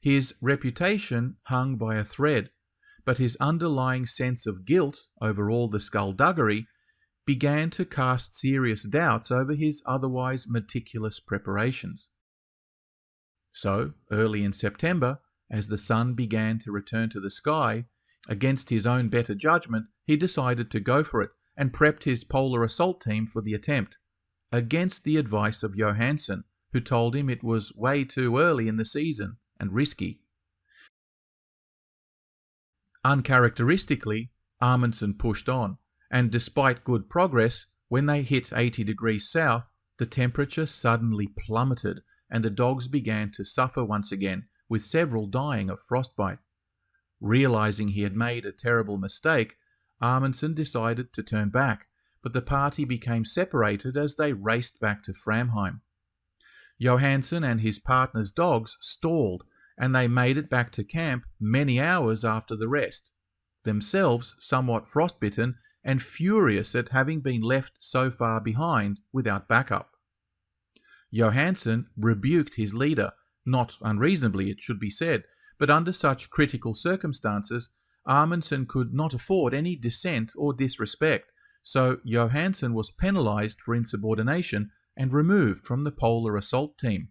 His reputation hung by a thread, but his underlying sense of guilt over all the skullduggery began to cast serious doubts over his otherwise meticulous preparations. So, early in September, as the sun began to return to the sky, against his own better judgment, he decided to go for it and prepped his polar assault team for the attempt, against the advice of Johansen, who told him it was way too early in the season and risky. Uncharacteristically, Amundsen pushed on, and despite good progress, when they hit 80 degrees south, the temperature suddenly plummeted and the dogs began to suffer once again, with several dying of frostbite. Realizing he had made a terrible mistake, Amundsen decided to turn back, but the party became separated as they raced back to Framheim. Johansen and his partner's dogs stalled, and they made it back to camp many hours after the rest, themselves somewhat frostbitten and furious at having been left so far behind without backup. Johansen rebuked his leader, not unreasonably it should be said, but under such critical circumstances, Amundsen could not afford any dissent or disrespect, so Johansen was penalised for insubordination and removed from the polar assault team.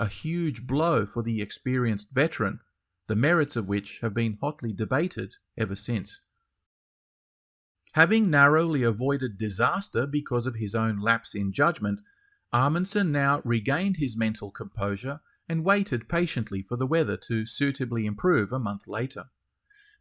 A huge blow for the experienced veteran, the merits of which have been hotly debated ever since. Having narrowly avoided disaster because of his own lapse in judgment, Amundsen now regained his mental composure and waited patiently for the weather to suitably improve a month later.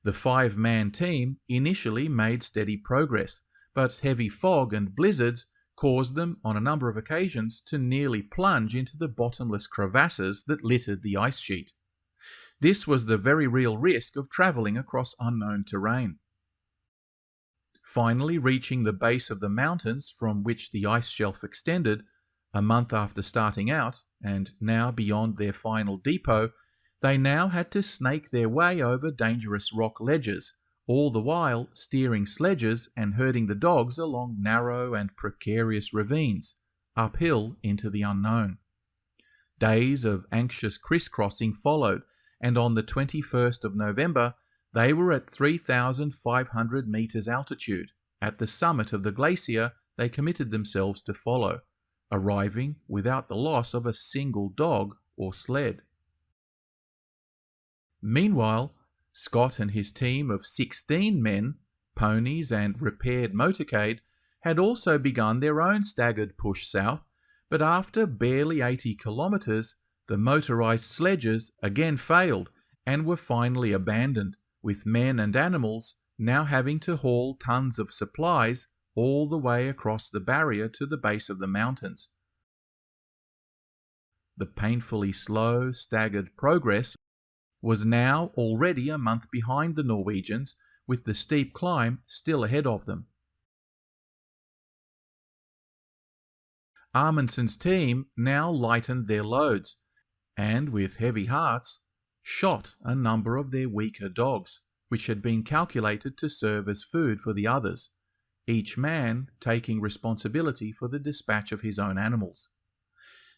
The five man team initially made steady progress, but heavy fog and blizzards caused them on a number of occasions to nearly plunge into the bottomless crevasses that littered the ice sheet. This was the very real risk of travelling across unknown terrain. Finally reaching the base of the mountains from which the ice shelf extended, a month after starting out, and now beyond their final depot, they now had to snake their way over dangerous rock ledges, all the while steering sledges and herding the dogs along narrow and precarious ravines, uphill into the unknown. Days of anxious crisscrossing followed, and on the 21st of November, they were at 3,500 metres altitude, at the summit of the glacier they committed themselves to follow, arriving without the loss of a single dog or sled. Meanwhile, Scott and his team of 16 men, ponies and repaired motorcade had also begun their own staggered push south, but after barely 80 kilometres, the motorised sledges again failed and were finally abandoned, with men and animals now having to haul tons of supplies all the way across the barrier to the base of the mountains. The painfully slow, staggered progress was now already a month behind the Norwegians, with the steep climb still ahead of them. Amundsen's team now lightened their loads, and with heavy hearts, shot a number of their weaker dogs, which had been calculated to serve as food for the others, each man taking responsibility for the dispatch of his own animals.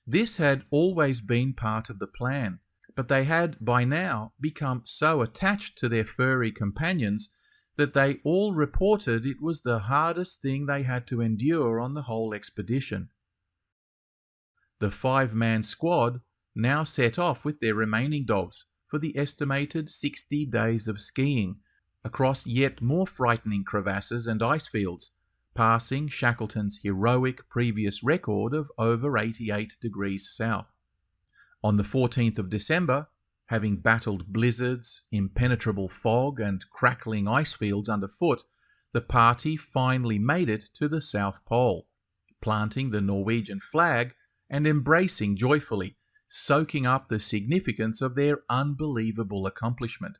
This had always been part of the plan, but they had by now become so attached to their furry companions that they all reported it was the hardest thing they had to endure on the whole expedition. The five man squad now set off with their remaining dogs for the estimated 60 days of skiing across yet more frightening crevasses and ice fields, passing Shackleton's heroic previous record of over 88 degrees south. On the 14th of December, having battled blizzards, impenetrable fog, and crackling ice fields underfoot, the party finally made it to the South Pole, planting the Norwegian flag and embracing joyfully, soaking up the significance of their unbelievable accomplishment.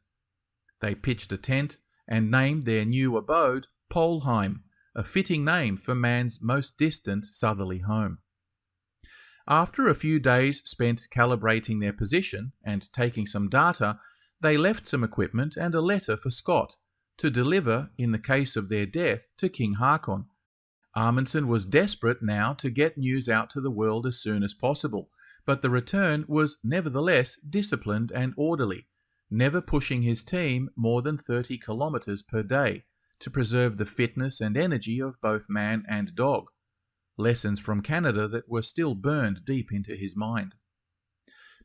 They pitched a tent and named their new abode Polheim, a fitting name for man's most distant southerly home. After a few days spent calibrating their position and taking some data, they left some equipment and a letter for Scott to deliver, in the case of their death, to King Haakon. Amundsen was desperate now to get news out to the world as soon as possible, but the return was nevertheless disciplined and orderly, never pushing his team more than 30 kilometers per day to preserve the fitness and energy of both man and dog. Lessons from Canada that were still burned deep into his mind.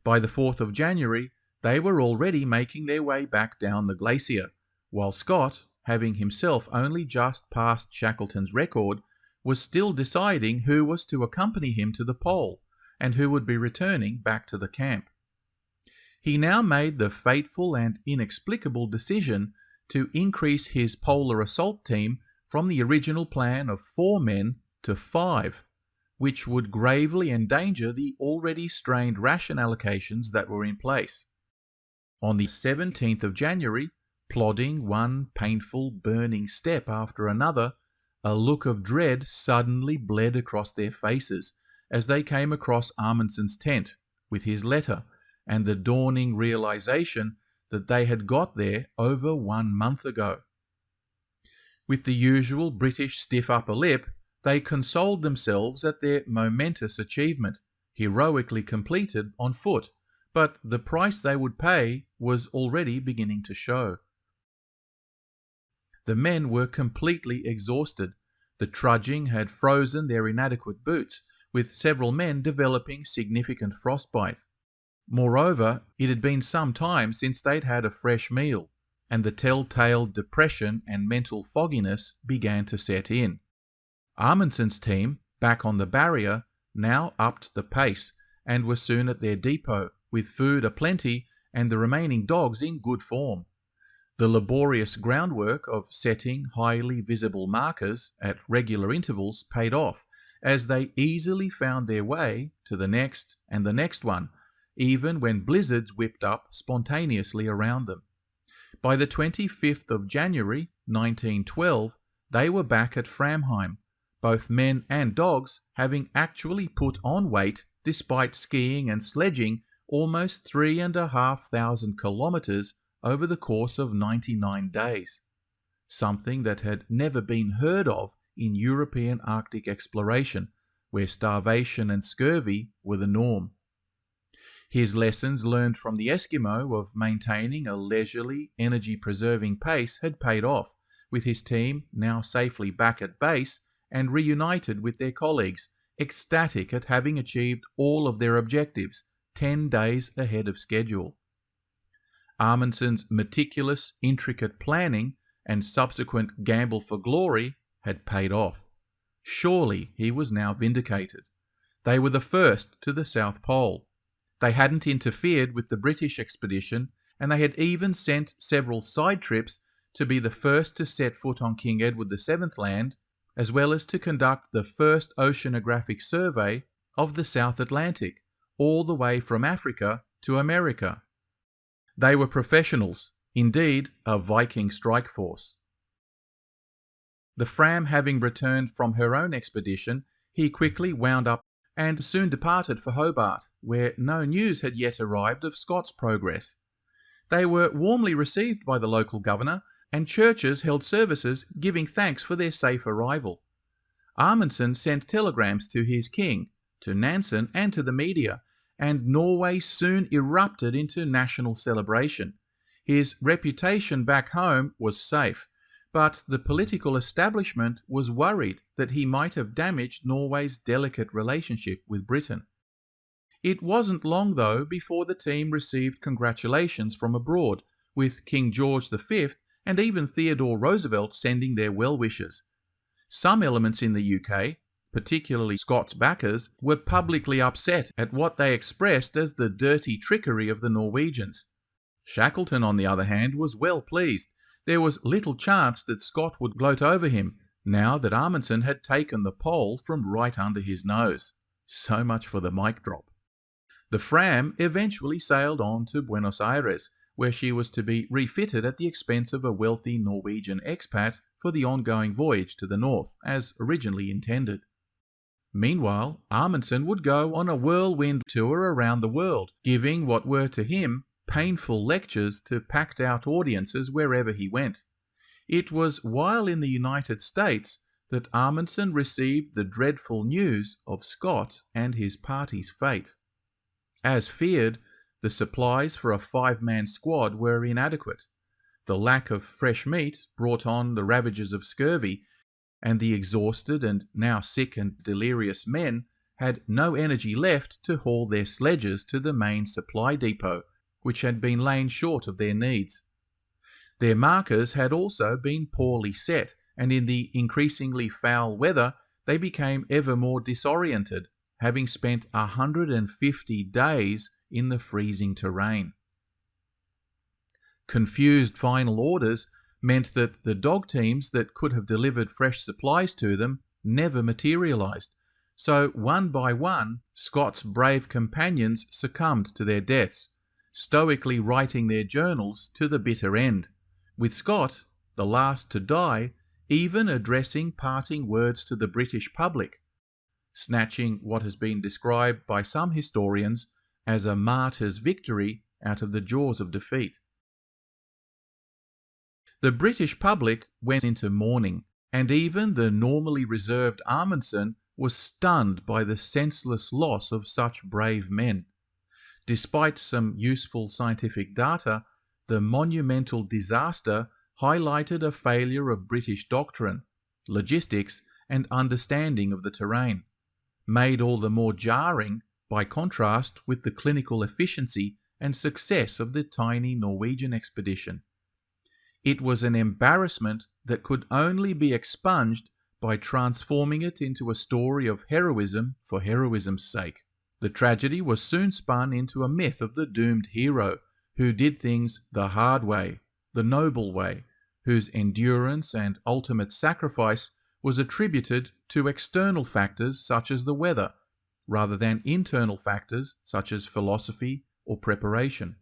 By the 4th of January, they were already making their way back down the glacier, while Scott, having himself only just passed Shackleton's record, was still deciding who was to accompany him to the pole and who would be returning back to the camp. He now made the fateful and inexplicable decision to increase his polar assault team from the original plan of four men to five, which would gravely endanger the already strained ration allocations that were in place. On the 17th of January, plodding one painful, burning step after another, a look of dread suddenly bled across their faces as they came across Amundsen's tent with his letter and the dawning realization that they had got there over one month ago. With the usual British stiff upper lip, they consoled themselves at their momentous achievement, heroically completed on foot, but the price they would pay was already beginning to show. The men were completely exhausted. The trudging had frozen their inadequate boots, with several men developing significant frostbite. Moreover, it had been some time since they'd had a fresh meal, and the telltale depression and mental fogginess began to set in. Amundsen's team, back on the barrier, now upped the pace and were soon at their depot, with food aplenty and the remaining dogs in good form. The laborious groundwork of setting highly visible markers at regular intervals paid off, as they easily found their way to the next and the next one, even when blizzards whipped up spontaneously around them. By the 25th of January 1912, they were back at Framheim, both men and dogs having actually put on weight despite skiing and sledging almost three and a half thousand kilometers over the course of 99 days, something that had never been heard of in European Arctic exploration, where starvation and scurvy were the norm. His lessons learned from the Eskimo of maintaining a leisurely, energy preserving pace had paid off, with his team now safely back at base and reunited with their colleagues, ecstatic at having achieved all of their objectives 10 days ahead of schedule. Amundsen's meticulous, intricate planning and subsequent gamble for glory had paid off. Surely he was now vindicated. They were the first to the South Pole. They hadn't interfered with the British expedition, and they had even sent several side trips to be the first to set foot on King Edward VII land, as well as to conduct the first oceanographic survey of the South Atlantic, all the way from Africa to America. They were professionals, indeed, a Viking strike force. The Fram having returned from her own expedition, he quickly wound up and soon departed for Hobart, where no news had yet arrived of Scott's progress. They were warmly received by the local governor, and churches held services giving thanks for their safe arrival. Amundsen sent telegrams to his king, to Nansen, and to the media, and Norway soon erupted into national celebration. His reputation back home was safe, but the political establishment was worried that he might have damaged Norway's delicate relationship with Britain. It wasn't long, though, before the team received congratulations from abroad, with King George V and even Theodore Roosevelt sending their well wishes. Some elements in the UK, particularly Scott's backers, were publicly upset at what they expressed as the dirty trickery of the Norwegians. Shackleton, on the other hand, was well pleased there was little chance that Scott would gloat over him, now that Amundsen had taken the pole from right under his nose. So much for the mic drop. The Fram eventually sailed on to Buenos Aires, where she was to be refitted at the expense of a wealthy Norwegian expat for the ongoing voyage to the north, as originally intended. Meanwhile, Amundsen would go on a whirlwind tour around the world, giving what were to him painful lectures to packed out audiences wherever he went. It was while in the United States that Amundsen received the dreadful news of Scott and his party's fate. As feared, the supplies for a five man squad were inadequate. The lack of fresh meat brought on the ravages of scurvy, and the exhausted and now sick and delirious men had no energy left to haul their sledges to the main supply depot, which had been lain short of their needs. Their markers had also been poorly set, and in the increasingly foul weather, they became ever more disoriented, having spent 150 days in the freezing terrain. Confused final orders meant that the dog teams that could have delivered fresh supplies to them never materialized. So, one by one, Scott's brave companions succumbed to their deaths, stoically writing their journals to the bitter end, with Scott, the last to die, even addressing parting words to the British public, snatching what has been described by some historians as a martyr's victory out of the jaws of defeat. The British public went into mourning, and even the normally reserved Amundsen was stunned by the senseless loss of such brave men. Despite some useful scientific data, the monumental disaster highlighted a failure of British doctrine, logistics, and understanding of the terrain, made all the more jarring by contrast with the clinical efficiency and success of the tiny Norwegian expedition. It was an embarrassment that could only be expunged by transforming it into a story of heroism for heroism's sake. The tragedy was soon spun into a myth of the doomed hero who did things the hard way, the noble way, whose endurance and ultimate sacrifice was attributed to external factors such as the weather, rather than internal factors such as philosophy or preparation.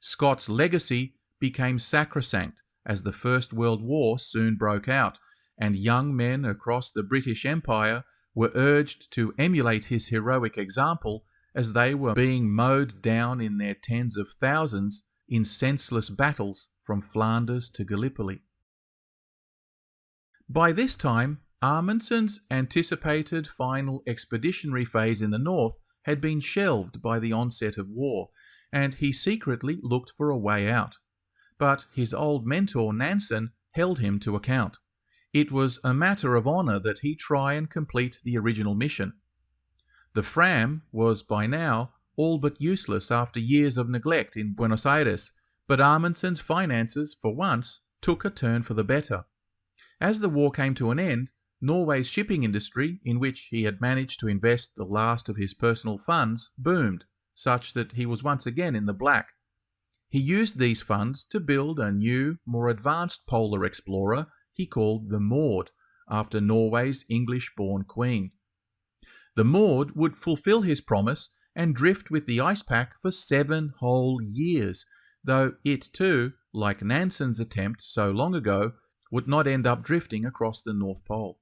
Scott's legacy became sacrosanct as the First World War soon broke out, and young men across the British Empire were urged to emulate his heroic example as they were being mowed down in their tens of thousands in senseless battles from Flanders to Gallipoli. By this time, Amundsen's anticipated final expeditionary phase in the north had been shelved by the onset of war, and he secretly looked for a way out. But his old mentor Nansen held him to account. It was a matter of honour that he try and complete the original mission. The Fram was by now all but useless after years of neglect in Buenos Aires, but Amundsen's finances, for once, took a turn for the better. As the war came to an end, Norway's shipping industry, in which he had managed to invest the last of his personal funds, boomed, such that he was once again in the black. He used these funds to build a new, more advanced polar explorer he called the Maud, after Norway's English born queen. The Maud would fulfill his promise and drift with the ice pack for seven whole years, though it too, like Nansen's attempt so long ago, would not end up drifting across the North Pole.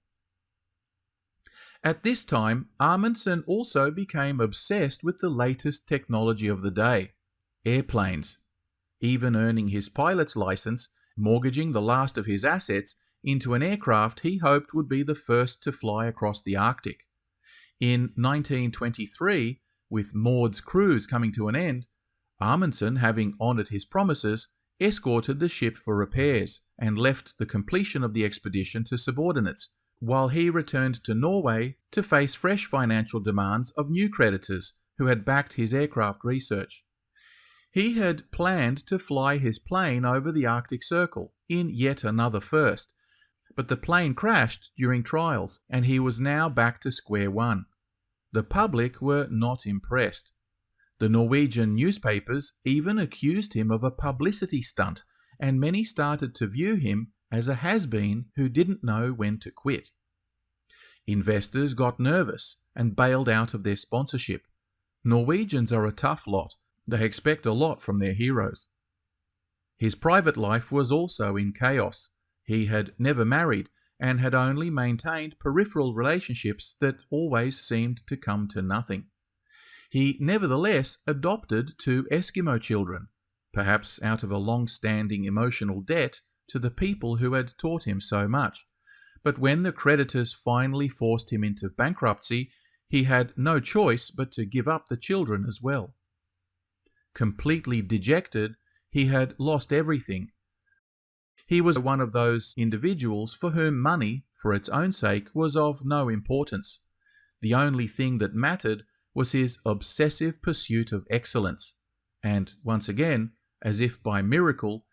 At this time, Amundsen also became obsessed with the latest technology of the day airplanes, even earning his pilot's license, mortgaging the last of his assets into an aircraft he hoped would be the first to fly across the Arctic. In 1923, with Maud's cruise coming to an end, Amundsen, having honoured his promises, escorted the ship for repairs and left the completion of the expedition to subordinates, while he returned to Norway to face fresh financial demands of new creditors who had backed his aircraft research. He had planned to fly his plane over the Arctic Circle in yet another first, but the plane crashed during trials and he was now back to square one. The public were not impressed. The Norwegian newspapers even accused him of a publicity stunt, and many started to view him as a has been who didn't know when to quit. Investors got nervous and bailed out of their sponsorship. Norwegians are a tough lot, they expect a lot from their heroes. His private life was also in chaos. He had never married and had only maintained peripheral relationships that always seemed to come to nothing. He nevertheless adopted two Eskimo children, perhaps out of a long standing emotional debt to the people who had taught him so much. But when the creditors finally forced him into bankruptcy, he had no choice but to give up the children as well. Completely dejected, he had lost everything. He was one of those individuals for whom money, for its own sake, was of no importance. The only thing that mattered was his obsessive pursuit of excellence. And once again, as if by miracle,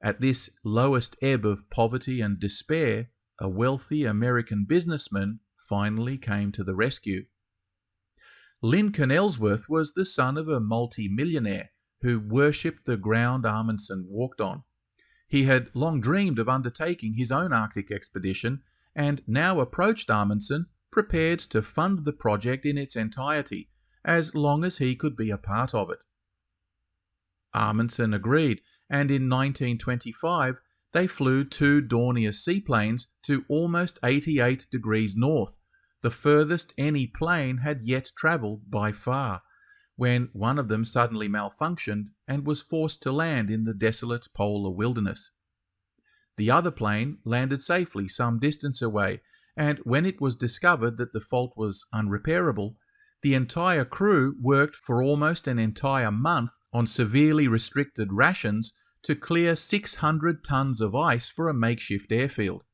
at this lowest ebb of poverty and despair, a wealthy American businessman finally came to the rescue. Lincoln Ellsworth was the son of a multi-millionaire who worshipped the ground Amundsen walked on. He had long dreamed of undertaking his own Arctic expedition and now approached Amundsen prepared to fund the project in its entirety, as long as he could be a part of it. Amundsen agreed, and in 1925 they flew two Dornier seaplanes to almost 88 degrees north, the furthest any plane had yet travelled by far, when one of them suddenly malfunctioned and was forced to land in the desolate polar wilderness. The other plane landed safely some distance away, and when it was discovered that the fault was unrepairable, the entire crew worked for almost an entire month on severely restricted rations to clear 600 tons of ice for a makeshift airfield.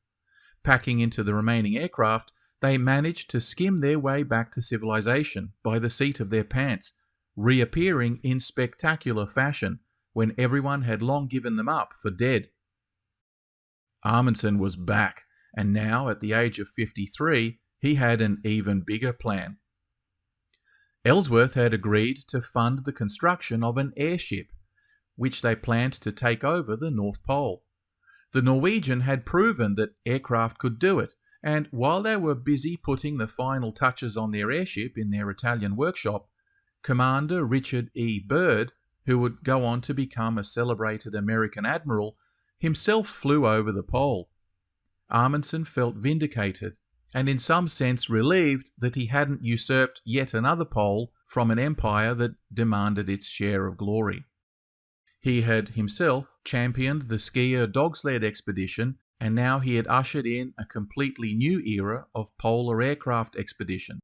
Packing into the remaining aircraft, they managed to skim their way back to civilization by the seat of their pants, reappearing in spectacular fashion when everyone had long given them up for dead. Amundsen was back, and now, at the age of 53, he had an even bigger plan. Ellsworth had agreed to fund the construction of an airship, which they planned to take over the North Pole. The Norwegian had proven that aircraft could do it, and while they were busy putting the final touches on their airship in their Italian workshop, Commander Richard E. Byrd, who would go on to become a celebrated American admiral, himself flew over the pole. Amundsen felt vindicated and in some sense relieved that he hadn't usurped yet another pole from an empire that demanded its share of glory. He had himself championed the skier dog sled expedition, and now he had ushered in a completely new era of polar aircraft expedition.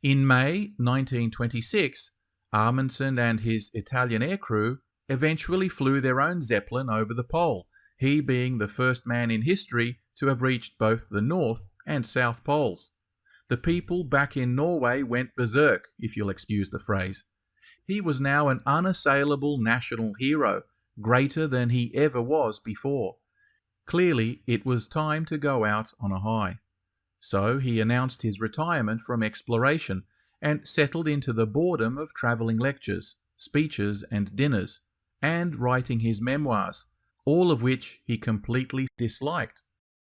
In May 1926, Amundsen and his Italian aircrew eventually flew their own Zeppelin over the pole, he being the first man in history to have reached both the North and South Poles. The people back in Norway went berserk, if you'll excuse the phrase. He was now an unassailable national hero, greater than he ever was before. Clearly, it was time to go out on a high. So he announced his retirement from exploration and settled into the boredom of travelling lectures, speeches, and dinners, and writing his memoirs, all of which he completely disliked.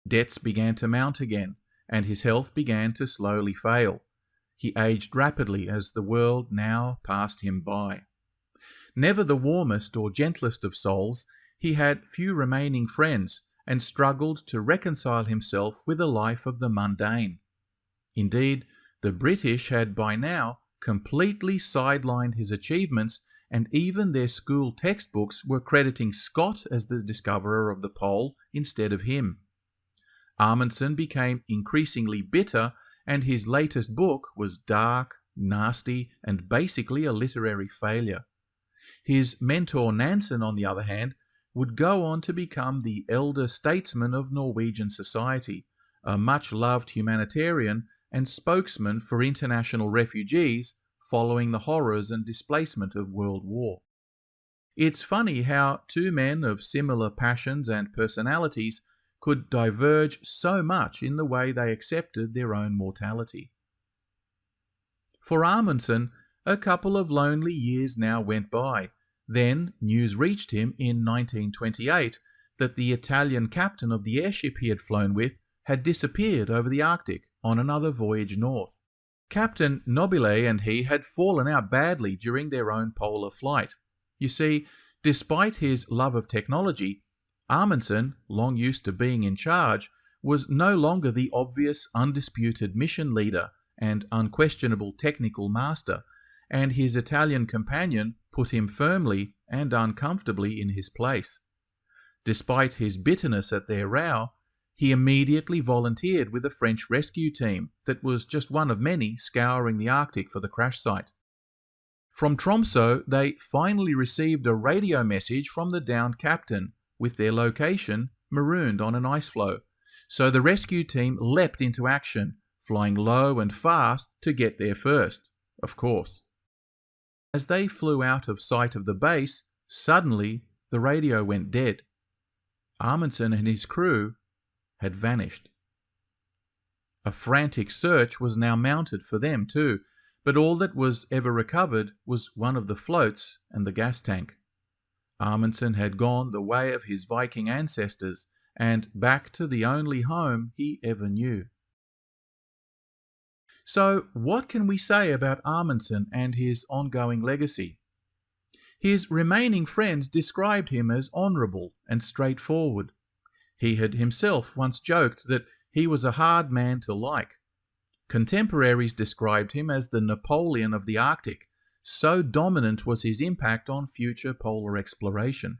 Debts began to mount again, and his health began to slowly fail. He aged rapidly as the world now passed him by. Never the warmest or gentlest of souls, he had few remaining friends and struggled to reconcile himself with a life of the mundane. Indeed, the British had by now completely sidelined his achievements and even their school textbooks were crediting Scott as the discoverer of the pole instead of him. Amundsen became increasingly bitter, and his latest book was dark, nasty, and basically a literary failure. His mentor Nansen, on the other hand, would go on to become the elder statesman of Norwegian society, a much loved humanitarian and spokesman for international refugees following the horrors and displacement of World War. It's funny how two men of similar passions and personalities could diverge so much in the way they accepted their own mortality. For Amundsen, a couple of lonely years now went by. Then news reached him in 1928 that the Italian captain of the airship he had flown with had disappeared over the Arctic on another voyage north. Captain Nobile and he had fallen out badly during their own polar flight. You see, despite his love of technology, Amundsen, long used to being in charge, was no longer the obvious, undisputed mission leader and unquestionable technical master, and his Italian companion put him firmly and uncomfortably in his place. Despite his bitterness at their row, he immediately volunteered with a French rescue team that was just one of many scouring the Arctic for the crash site. From Tromso, they finally received a radio message from the downed captain with their location marooned on an ice floe. So the rescue team leapt into action, flying low and fast to get there first, of course. As they flew out of sight of the base, suddenly the radio went dead. Amundsen and his crew had vanished. A frantic search was now mounted for them too, but all that was ever recovered was one of the floats and the gas tank. Amundsen had gone the way of his Viking ancestors and back to the only home he ever knew. So, what can we say about Amundsen and his ongoing legacy? His remaining friends described him as honourable and straightforward. He had himself once joked that he was a hard man to like. Contemporaries described him as the Napoleon of the Arctic, so dominant was his impact on future polar exploration.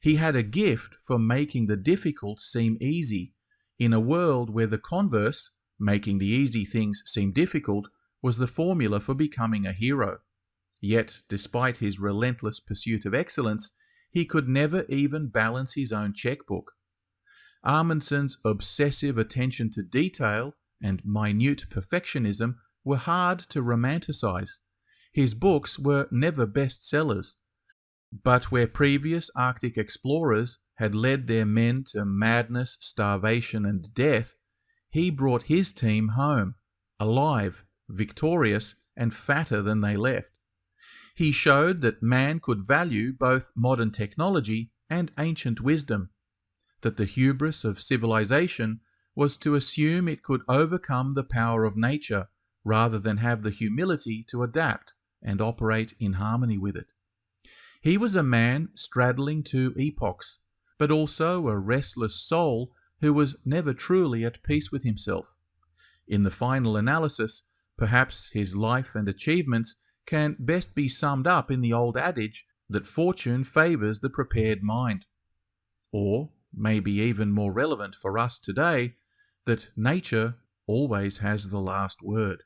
He had a gift for making the difficult seem easy, in a world where the converse, making the easy things seem difficult, was the formula for becoming a hero. Yet, despite his relentless pursuit of excellence, he could never even balance his own checkbook. Amundsen's obsessive attention to detail and minute perfectionism were hard to romanticize. His books were never bestsellers. But where previous Arctic explorers had led their men to madness, starvation, and death, he brought his team home, alive, victorious, and fatter than they left. He showed that man could value both modern technology and ancient wisdom that the hubris of civilization was to assume it could overcome the power of nature rather than have the humility to adapt and operate in harmony with it. He was a man straddling two epochs, but also a restless soul who was never truly at peace with himself. In the final analysis, perhaps his life and achievements can best be summed up in the old adage that fortune favours the prepared mind. Or, maybe even more relevant for us today, that nature always has the last word.